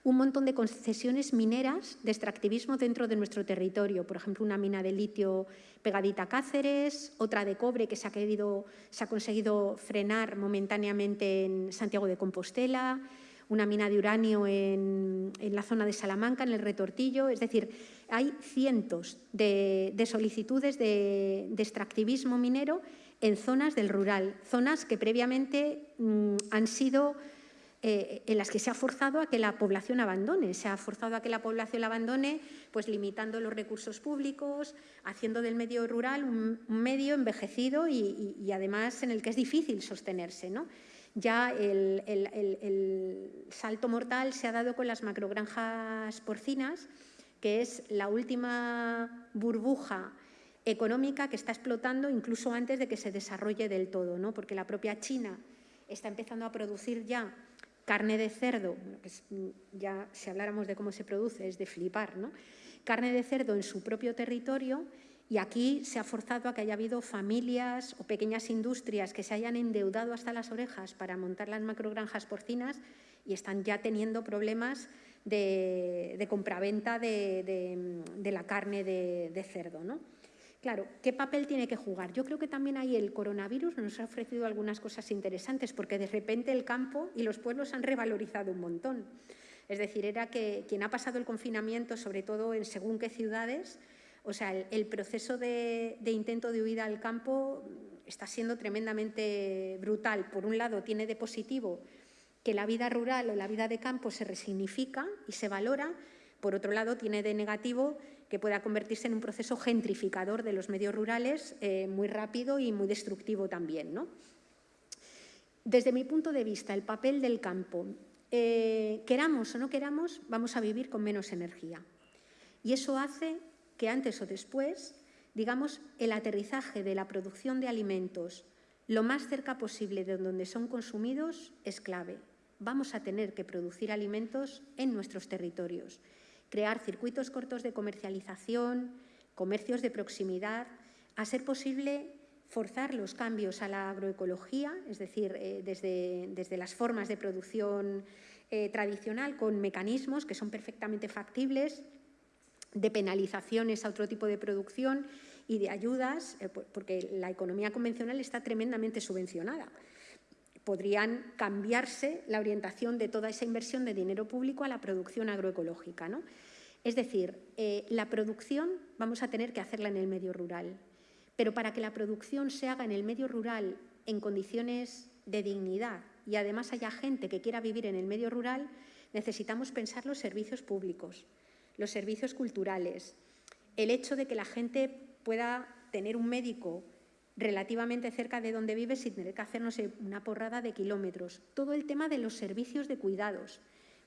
un montón de concesiones mineras de extractivismo dentro de nuestro territorio. Por ejemplo, una mina de litio pegadita a Cáceres, otra de cobre que se ha conseguido frenar momentáneamente en Santiago de Compostela, una mina de uranio en, la zona de Salamanca, en el Retortillo. Es decir, hay cientos de, solicitudes de, extractivismo minero en zonas del rural, zonas que previamente mm, han sido eh, en las que se ha forzado a que la población abandone. Se ha forzado a que la población la abandone pues limitando los recursos públicos, haciendo del medio rural un, medio envejecido y, y, además en el que es difícil sostenerse. ¿no? Ya el, salto mortal se ha dado con las macrogranjas porcinas, que es la última burbuja económica que está explotando incluso antes de que se desarrolle del todo, ¿no? porque la propia China está empezando a producir ya carne de cerdo, ya si habláramos de cómo se produce es de flipar, ¿no? carne de cerdo en su propio territorio y aquí se ha forzado a que haya habido familias o pequeñas industrias que se hayan endeudado hasta las orejas para montar las macrogranjas porcinas y están ya teniendo problemas de, compraventa de, la carne de, cerdo. ¿no? Claro, ¿qué papel tiene que jugar? Yo creo que también ahí el coronavirus nos ha ofrecido algunas cosas interesantes porque de repente el campo y los pueblos han revalorizado un montón. Es decir, era que quien ha pasado el confinamiento, sobre todo en según qué ciudades, o sea, el, proceso de, intento de huida al campo está siendo tremendamente brutal. Por un lado, tiene de positivo que la vida rural o la vida de campo se resignifica y se valora. Por otro lado, tiene de negativo que pueda convertirse en un proceso gentrificador de los medios rurales eh, muy rápido y muy destructivo también. ¿no? Desde mi punto de vista, el papel del campo eh, queramos o no queramos, vamos a vivir con menos energía. Y eso hace que antes o después, digamos, el aterrizaje de la producción de alimentos lo más cerca posible de donde son consumidos es clave. Vamos a tener que producir alimentos en nuestros territorios, crear circuitos cortos de comercialización, comercios de proximidad, a ser posible forzar los cambios a la agroecología, es decir, eh, desde, desde, las formas de producción eh, tradicional con mecanismos que son perfectamente factibles, de penalizaciones a otro tipo de producción y de ayudas, eh, porque la economía convencional está tremendamente subvencionada. Podrían cambiarse la orientación de toda esa inversión de dinero público a la producción agroecológica. ¿no? Es decir, la producción vamos a tener que hacerla en el medio rural, pero para que la producción se haga en el medio rural en condiciones de dignidad y además haya gente que quiera vivir en el medio rural, necesitamos pensar los servicios públicos, los servicios culturales, el hecho de que la gente pueda tener un médico relativamente cerca de donde vive sin tener que hacernos una porrada de kilómetros. Todo el tema de los servicios de cuidados,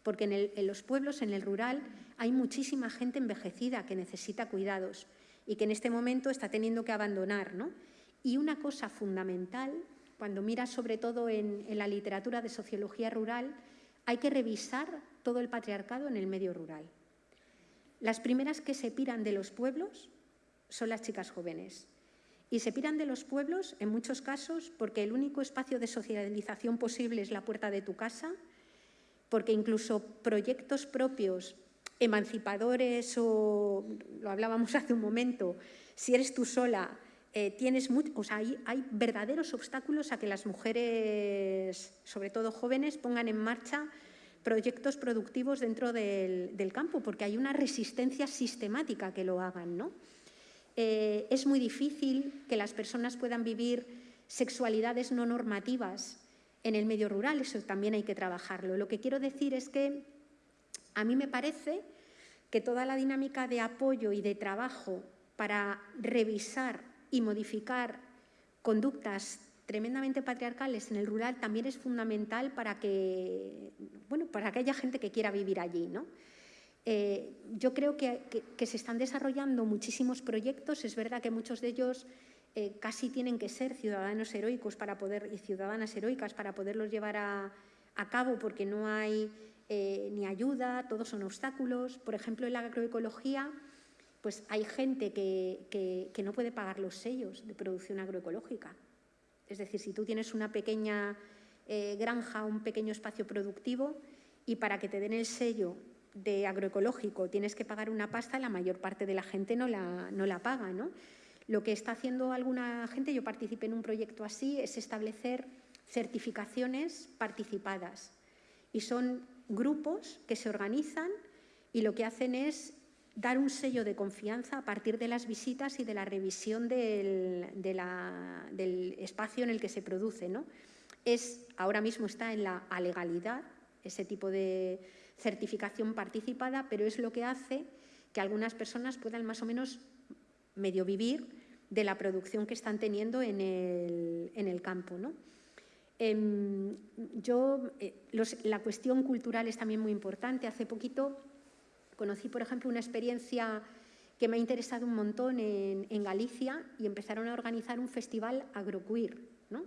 porque en, los pueblos, en el rural, hay muchísima gente envejecida que necesita cuidados y que en este momento está teniendo que abandonar. ¿no? Y una cosa fundamental cuando miras sobre todo en, la literatura de sociología rural, hay que revisar todo el patriarcado en el medio rural. Las primeras que se piran de los pueblos son las chicas jóvenes. Y se piran de los pueblos, en muchos casos, porque el único espacio de socialización posible es la puerta de tu casa, porque incluso proyectos propios, emancipadores o, lo hablábamos hace un momento, si eres tú sola, eh, tienes o sea, hay, verdaderos obstáculos a que las mujeres, sobre todo jóvenes, pongan en marcha proyectos productivos dentro del, campo, porque hay una resistencia sistemática que lo hagan. ¿no? Eh, es muy difícil que las personas puedan vivir sexualidades no normativas en el medio rural, eso también hay que trabajarlo. Lo que quiero decir es que a mí me parece que toda la dinámica de apoyo y de trabajo para revisar y modificar conductas tremendamente patriarcales en el rural también es fundamental para que, bueno, para que haya gente que quiera vivir allí. ¿no? Eh, yo creo que, se están desarrollando muchísimos proyectos, es verdad que muchos de ellos eh, casi tienen que ser ciudadanos heroicos para poder, y ciudadanas heroicas para poderlos llevar a, cabo porque no hay eh, ni ayuda, todos son obstáculos. Por ejemplo, en la agroecología pues hay gente que, no puede pagar los sellos de producción agroecológica. Es decir, si tú tienes una pequeña eh, granja, un pequeño espacio productivo y para que te den el sello de agroecológico tienes que pagar una pasta, la mayor parte de la gente no la, no la paga. ¿no? Lo que está haciendo alguna gente, yo participé en un proyecto así, es establecer certificaciones participadas. Y son grupos que se organizan y lo que hacen es dar un sello de confianza a partir de las visitas y de la revisión del, espacio en el que se produce. ¿no? Es, ahora mismo está en la legalidad ese tipo de certificación participada, pero es lo que hace que algunas personas puedan más o menos medio vivir de la producción que están teniendo en el, campo. ¿no? Em, yo, eh, la cuestión cultural es también muy importante. Hace poquito Conocí, por ejemplo, una experiencia que me ha interesado un montón en, Galicia y empezaron a organizar un festival agroqueer, ¿no?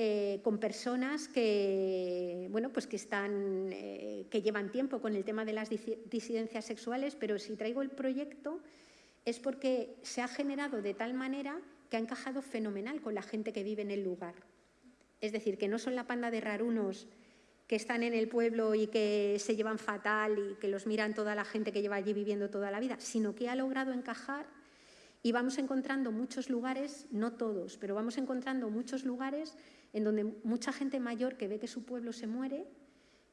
Eh, con personas que, bueno, pues que, están, eh, que llevan tiempo con el tema de las disidencias sexuales, pero si traigo el proyecto es porque se ha generado de tal manera que ha encajado fenomenal con la gente que vive en el lugar. Es decir, que no son la panda de rarunos que están en el pueblo y que se llevan fatal y que los miran toda la gente que lleva allí viviendo toda la vida, sino que ha logrado encajar y vamos encontrando muchos lugares, no todos, pero vamos encontrando muchos lugares en donde mucha gente mayor que ve que su pueblo se muere,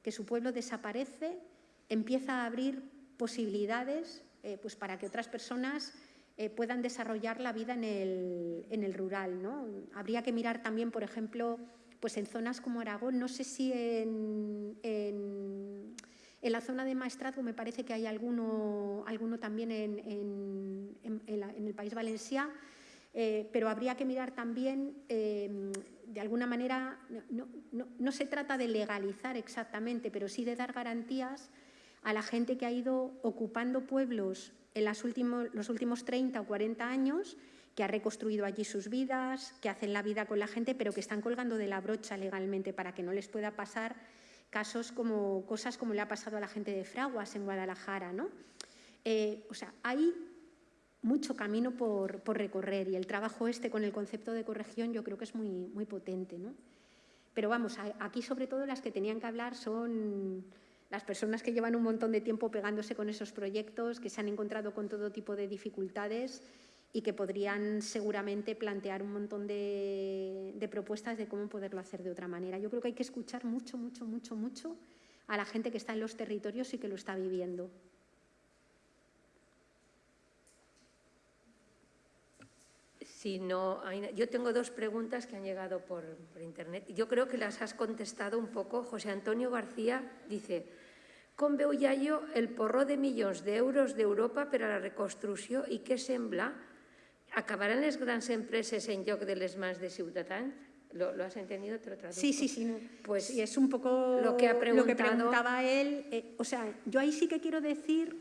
que su pueblo desaparece, empieza a abrir posibilidades eh, pues para que otras personas eh, puedan desarrollar la vida en el, en el rural. ¿no? Habría que mirar también, por ejemplo, pues en zonas como Aragón, no sé si en, en, la zona de Maestrazgo me parece que hay alguno, alguno también en, el País Valencià, eh, pero habría que mirar también, eh, de alguna manera, no, se trata de legalizar exactamente, pero sí de dar garantías a la gente que ha ido ocupando pueblos en los últimos, los últimos 30 o 40 años que ha reconstruido allí sus vidas, que hacen la vida con la gente, pero que están colgando de la brocha legalmente para que no les pueda pasar casos como cosas como le ha pasado a la gente de Fraguas en Guadalajara. ¿no? Eh, o sea, hay mucho camino por, recorrer y el trabajo este con el concepto de corrección yo creo que es muy, muy potente. ¿no? Pero vamos, aquí sobre todo las que tenían que hablar son las personas que llevan un montón de tiempo pegándose con esos proyectos, que se han encontrado con todo tipo de dificultades y que podrían seguramente plantear un montón de, propuestas de cómo poderlo hacer de otra manera. Yo creo que hay que escuchar mucho, mucho, mucho, mucho a la gente que está en los territorios y que lo está viviendo.
Yo tengo dos preguntas que han llegado por, internet. Yo creo que las has contestado un poco. José Antonio García dice, com veu yo el porro de millones de euros de Europa para la reconstrucción y què sembla ¿Acabarán las grandes empresas en lloc de les mans de ciutadans? ¿Lo, has entendido? Te lo
Sí, sí, sí. Pues y es un poco lo que, ha preguntaba él. Eh, o sea, yo ahí sí que quiero decir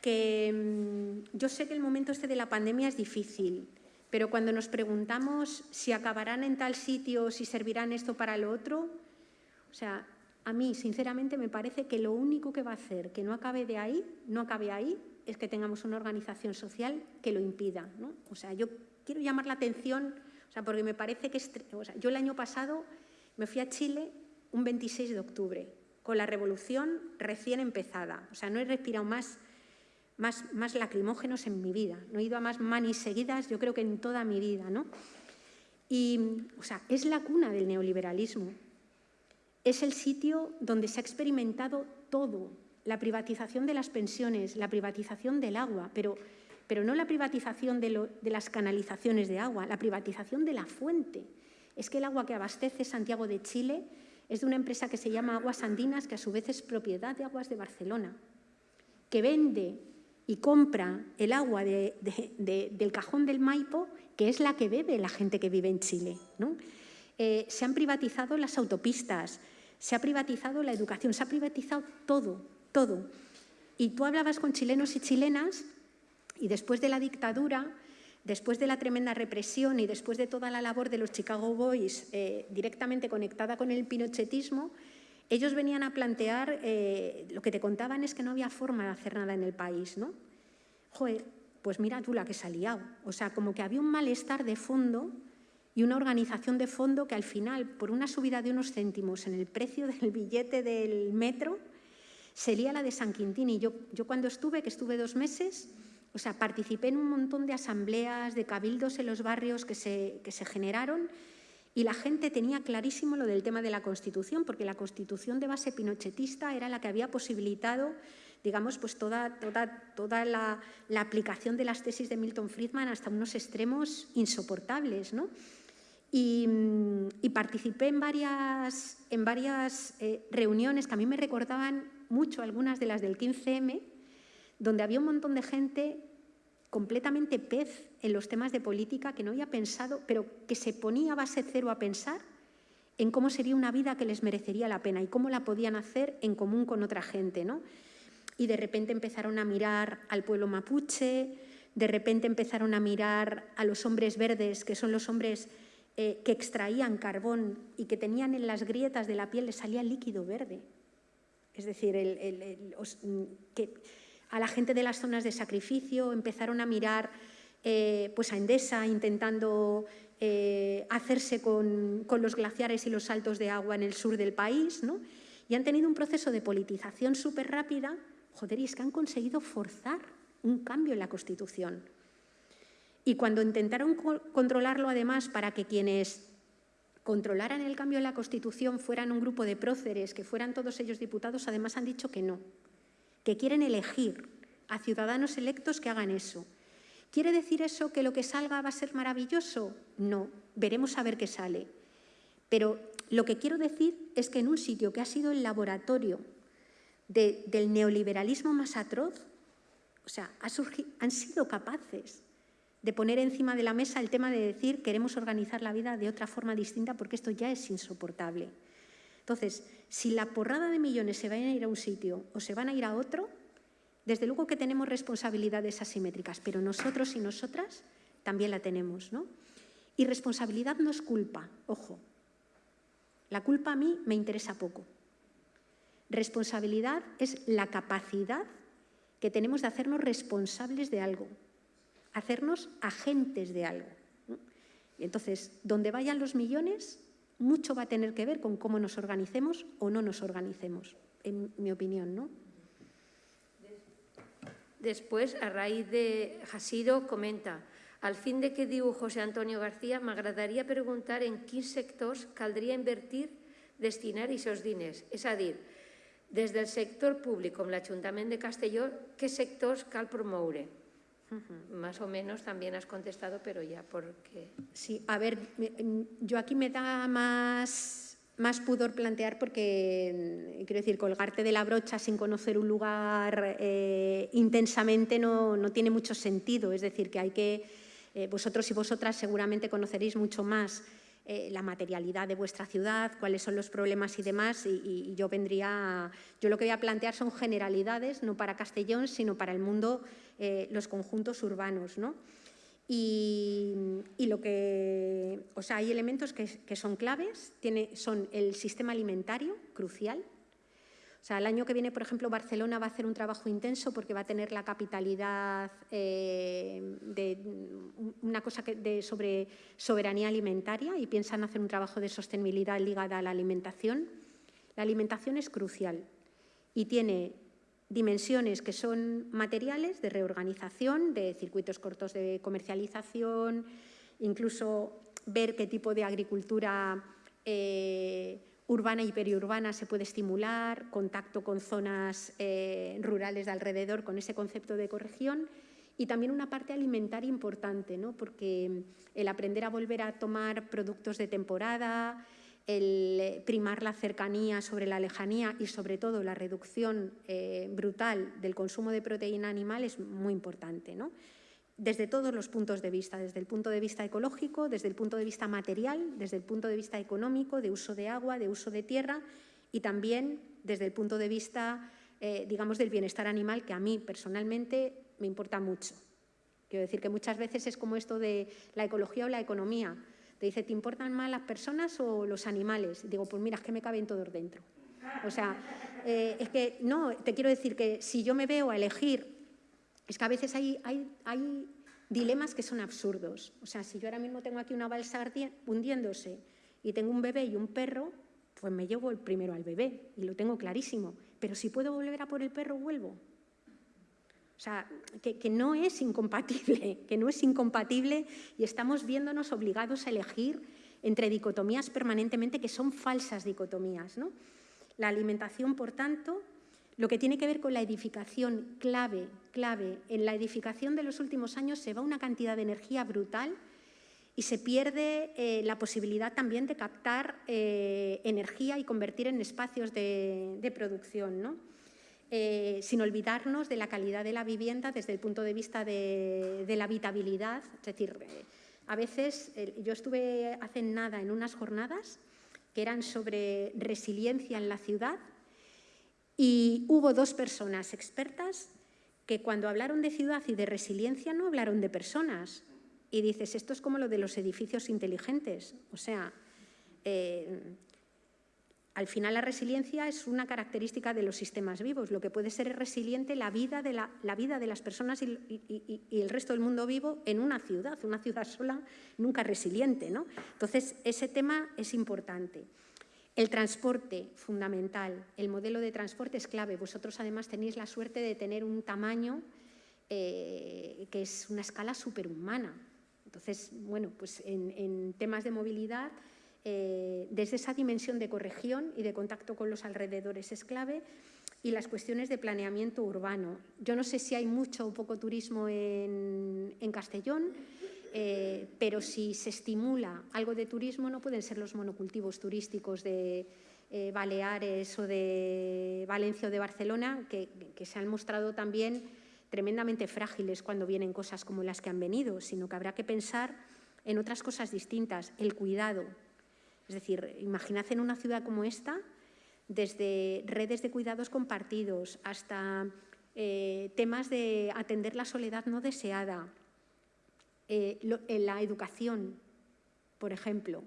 que mm, yo sé que el momento este de la pandemia es difícil, pero cuando nos preguntamos si acabarán en tal sitio, si servirán esto para lo otro, o sea, a mí sinceramente me parece que lo único que va a hacer que no acabe de ahí, no acabe ahí, es que tengamos una organización social que lo impida. ¿no? O sea, yo quiero llamar la atención, o sea, porque me parece que... O sea, yo el año pasado me fui a Chile un 26 de octubre, con la revolución recién empezada. O sea, no he respirado más, más, más lacrimógenos en mi vida. No he ido a más manis seguidas, yo creo que en toda mi vida. ¿no? Y, o sea, es la cuna del neoliberalismo. Es el sitio donde se ha experimentado todo, la privatización de las pensiones, la privatización del agua, pero, pero no la privatización de, las canalizaciones de agua, la privatización de la fuente. Es que el agua que abastece Santiago de Chile es de una empresa que se llama Aguas Andinas, que a su vez es propiedad de Aguas de Barcelona, que vende y compra el agua del cajón del Maipo, que es la que bebe la gente que vive en Chile. Eh, se han privatizado las autopistas, se ha privatizado la educación, se ha privatizado todo todo. Y tú hablabas con chilenos y chilenas y después de la dictadura, después de la tremenda represión y después de toda la labor de los Chicago Boys eh, directamente conectada con el pinochetismo, ellos venían a plantear, eh, lo que te contaban es que no había forma de hacer nada en el país, ¿no? Joder, pues mira tú la que se ha liado. O sea, como que había un malestar de fondo y una organización de fondo que al final, por una subida de unos céntimos en el precio del billete del metro, sería la de San Quintín. Y yo, yo cuando estuve, que estuve dos meses, o sea, participé en un montón de asambleas, de cabildos en los barrios que se, que se generaron y la gente tenía clarísimo lo del tema de la Constitución, porque la Constitución de base pinochetista era la que había posibilitado digamos, pues toda, toda, toda la, la, aplicación de las tesis de Milton Friedman hasta unos extremos insoportables. ¿no? Y, y, participé en varias, en varias eh, reuniones que a mí me recordaban mucho algunas de las del 15M, donde había un montón de gente completamente pez en los temas de política que no había pensado, pero que se ponía base cero a pensar en cómo sería una vida que les merecería la pena y cómo la podían hacer en común con otra gente. ¿no? y de repente empezaron a mirar al pueblo mapuche, de repente empezaron a mirar a los hombres verdes, que son los hombres eh, que extraían carbón y que tenían en las grietas de la piel, les salía líquido verde. Es decir, que a la gente de las zonas de sacrificio empezaron a mirar eh, pues a Endesa intentando eh, hacerse con, con, los glaciares y los saltos de agua en el sur del país, ¿no? y han tenido un proceso de politización súper rápida, joder, y es que han conseguido forzar un cambio en la Constitución. Y cuando intentaron controlarlo además para que quienes controlaran el cambio en la Constitución fueran un grupo de próceres, que fueran todos ellos diputados, además han dicho que no, que quieren elegir a ciudadanos electos que hagan eso. ¿Quiere decir eso que lo que salga va a ser maravilloso? No, veremos a ver qué sale. Pero lo que quiero decir es que en un sitio que ha sido el laboratorio del neoliberalismo más atroz, o sea, han sido capaces de poner encima de la mesa el tema de decir queremos organizar la vida de otra forma distinta porque esto ya es insoportable. Entonces, si la porrada de millones se van a ir a un sitio o se van a ir a otro, desde luego que tenemos responsabilidades asimétricas, pero nosotros y nosotras también la tenemos. ¿no? Y responsabilidad no es culpa, ojo. La culpa a mí me interesa poco. Responsabilidad es la capacidad que tenemos de hacernos responsables de algo, hacernos agentes de algo. Y entonces, donde vayan los millones, mucho va a tener que ver con cómo nos organicemos o no nos organicemos, en mi opinión. ¿no?
Después, a raíz de Jasido, comenta al fin de que diu José Antonio García, m'agradaria preguntar en quins sectors caldria invertir, destinar aquests diners. És a dir, des del sector públic com l'Ajuntament de Castelló, què sectors cal promoure? Más o menos también has contestado, pero ya porque...
Sí, a ver, yo aquí me da más, más pudor plantear porque, quiero decir, colgarte de la brocha sin conocer un lugar eh, intensamente no, no, tiene mucho sentido. Es decir, que hay que, eh, vosotros y vosotras seguramente conoceréis mucho más eh, la materialidad de vuestra ciudad, cuáles son los problemas y demás, y, yo vendría, yo lo que voy a plantear son generalidades, no para Castellón, sino para el mundo, eh, los conjuntos urbanos, ¿no? Y, lo que, o sea, hay elementos que, que son claves, tiene, son el sistema alimentario, crucial, sea, el año que viene, por ejemplo, Barcelona va a hacer un trabajo intenso porque va a tener la capitalidad eh, de una cosa de sobre soberanía alimentaria y piensan hacer un trabajo de sostenibilidad ligada a la alimentación. La alimentación es crucial y tiene dimensiones que son materiales de reorganización, de circuitos cortos de comercialización, incluso ver qué tipo de agricultura eh, urbana y periurbana se puede estimular, contacto con zonas eh, rurales de alrededor con ese concepto de ecorregión y también una parte alimentaria importante, ¿no? porque el aprender a volver a tomar productos de temporada, el primar la cercanía sobre la lejanía y sobre todo la reducción eh, brutal del consumo de proteína animal es muy importante. ¿no? Desde todos los puntos de vista, desde el punto de vista ecológico, desde el punto de vista material, desde el punto de vista económico, de uso de agua, de uso de tierra y también desde el punto de vista, eh, digamos, del bienestar animal, que a mí personalmente me importa mucho. Quiero decir que muchas veces es como esto de la ecología o la economía. Te dice, ¿te importan más las personas o los animales? Y digo, pues mira, es que me caben todos dentro. O sea, eh, es que no, te quiero decir que si yo me veo a elegir es que a veces hay, dilemas que son absurdos. O sea, si yo ahora mismo tengo aquí una balsa hundiéndose y tengo un bebé y un perro, pues me llevo el primero al bebé y lo tengo clarísimo. Pero si puedo volver a por el perro, vuelvo. O sea, que, que, no es incompatible, que no es incompatible y estamos viéndonos obligados a elegir entre dicotomías permanentemente que son falsas dicotomías. ¿no? La alimentación, por tanto, lo que tiene que ver con la edificación clave, clave, en la edificación de los últimos años se va una cantidad de energía brutal y se pierde eh, la posibilidad también de captar eh, energía y convertir en espacios de, producción, eh, sin olvidarnos de la calidad de la vivienda desde el punto de vista de, de la habitabilidad. Es decir, a veces yo estuve hace nada en unas jornadas que eran sobre resiliencia en la ciudad Y hubo dos personas expertas que cuando hablaron de ciudad y de resiliencia no hablaron de personas. Y dices, esto es como lo de los edificios inteligentes. O sea, eh, al final la resiliencia es una característica de los sistemas vivos. Lo que puede ser resiliente la vida de, la, vida de las personas y, el resto del mundo vivo en una ciudad. Una ciudad sola nunca resiliente. ¿no? Entonces, ese tema es importante. El transporte, fundamental. El modelo de transporte es clave. Vosotros además tenéis la suerte de tener un tamaño eh, que es una escala superhumana. Entonces, bueno, pues en temas de movilidad eh, desde esa dimensión de corregión y de contacto con los alrededores es clave y las cuestiones de planeamiento urbano. Yo no sé si hay mucho o poco turismo en, Castellón, eh, pero si se estimula algo de turismo no pueden ser los monocultivos turísticos de eh, Baleares o de Valencia o de Barcelona, que, que se han mostrado también tremendamente frágiles cuando vienen cosas como las que han venido, sino que habrá que pensar en otras cosas distintas, el cuidado, es decir, imaginad en una ciudad como esta, desde redes de cuidados compartidos hasta eh, temas de atender la soledad no deseada, eh, en la educación, por ejemplo.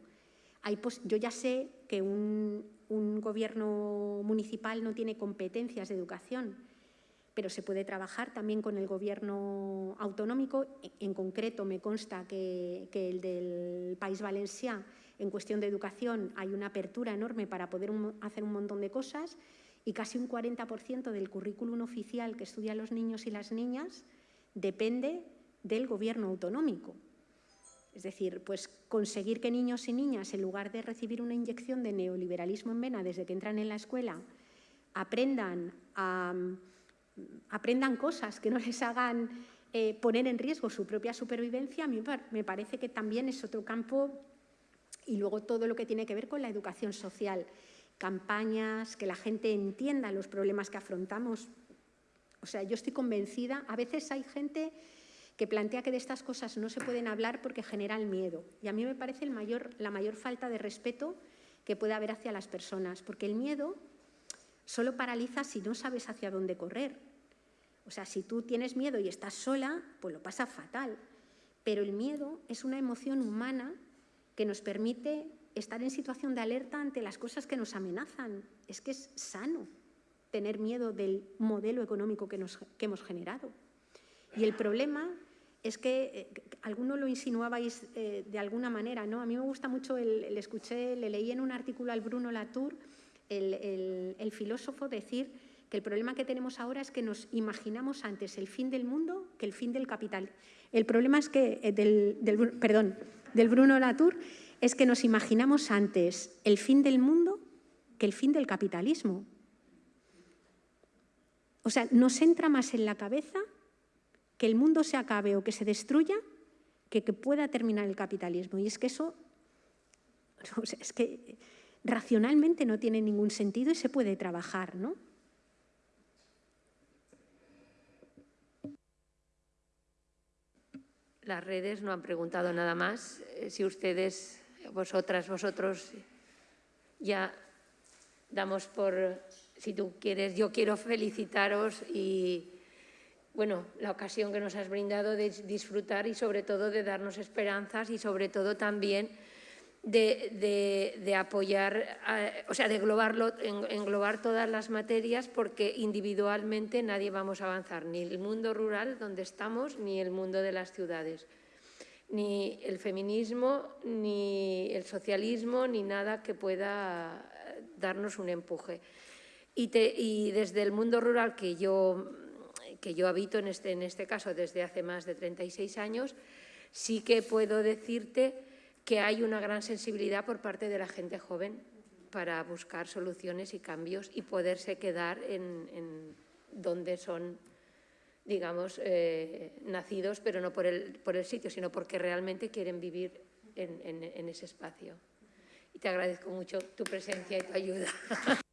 yo ya sé que un, gobierno municipal no tiene competencias de educación, pero se puede trabajar también con el gobierno autonómico. En concreto, me consta que, el del País Valenciano en cuestión de educación hay una apertura enorme para poder hacer un montón de cosas y casi un 40% del currículum oficial que estudian los niños y las niñas depende del gobierno autonómico. Es decir, pues conseguir que niños y niñas, en lugar de recibir una inyección de neoliberalismo en vena desde que entran en la escuela, aprendan, aprendan cosas que no les hagan eh, poner en riesgo su propia supervivencia, me parece que también es otro campo y luego todo lo que tiene que ver con la educación social, campañas, que la gente entienda los problemas que afrontamos. O sea, yo estoy convencida, a veces hay gente que plantea que de estas cosas no se pueden hablar porque generan miedo. Y a mí me parece la mayor falta de respeto que puede haber hacia las personas, porque el miedo solo paraliza si no sabes hacia dónde correr. O sea, si tú tienes miedo y estás sola, pues lo pasa fatal. Pero el miedo es una emoción humana que nos permite estar en situación de alerta ante las cosas que nos amenazan. Es que es sano tener miedo del modelo económico que, hemos generado. Y el problema es que eh, alguno lo insinuabais eh, de alguna manera, ¿no? A mí me gusta mucho, el, escuché, le leí en un artículo al Bruno Latour, el, filósofo, decir que el problema que tenemos ahora es que nos imaginamos antes el fin del mundo que el fin del capital. El problema es que, eh, del, del perdón, del Bruno Latour es que nos imaginamos antes el fin del mundo que el fin del capitalismo. O sea, nos entra más en la cabeza que el mundo se acabe o que se destruya que que pueda terminar el capitalismo. Y es que eso, es que racionalmente no tiene ningún sentido y se puede trabajar, ¿no?
Las redes no han preguntado nada más. Eh, si ustedes, vosotras, vosotros, ya damos por, si tú quieres, yo quiero felicitaros y, bueno, la ocasión que nos has brindado de disfrutar y sobre todo de darnos esperanzas y sobre todo también de, apoyar, o sea, de englobar todas las materias porque individualmente nadie vamos a avanzar, ni el mundo rural donde estamos, ni el mundo de las ciudades, ni el feminismo, ni el socialismo, ni nada que pueda darnos un empuje. Y desde el mundo rural que yo, que yo habito en este, en este caso desde hace más de 36 años, sí que puedo decirte que hay una gran sensibilidad por parte de la gente joven para buscar soluciones y cambios y poderse quedar en, donde son, digamos, eh, nacidos, pero no por el, por el sitio, sino porque realmente quieren vivir en ese espacio. Y te agradezco mucho tu presencia y tu ayuda.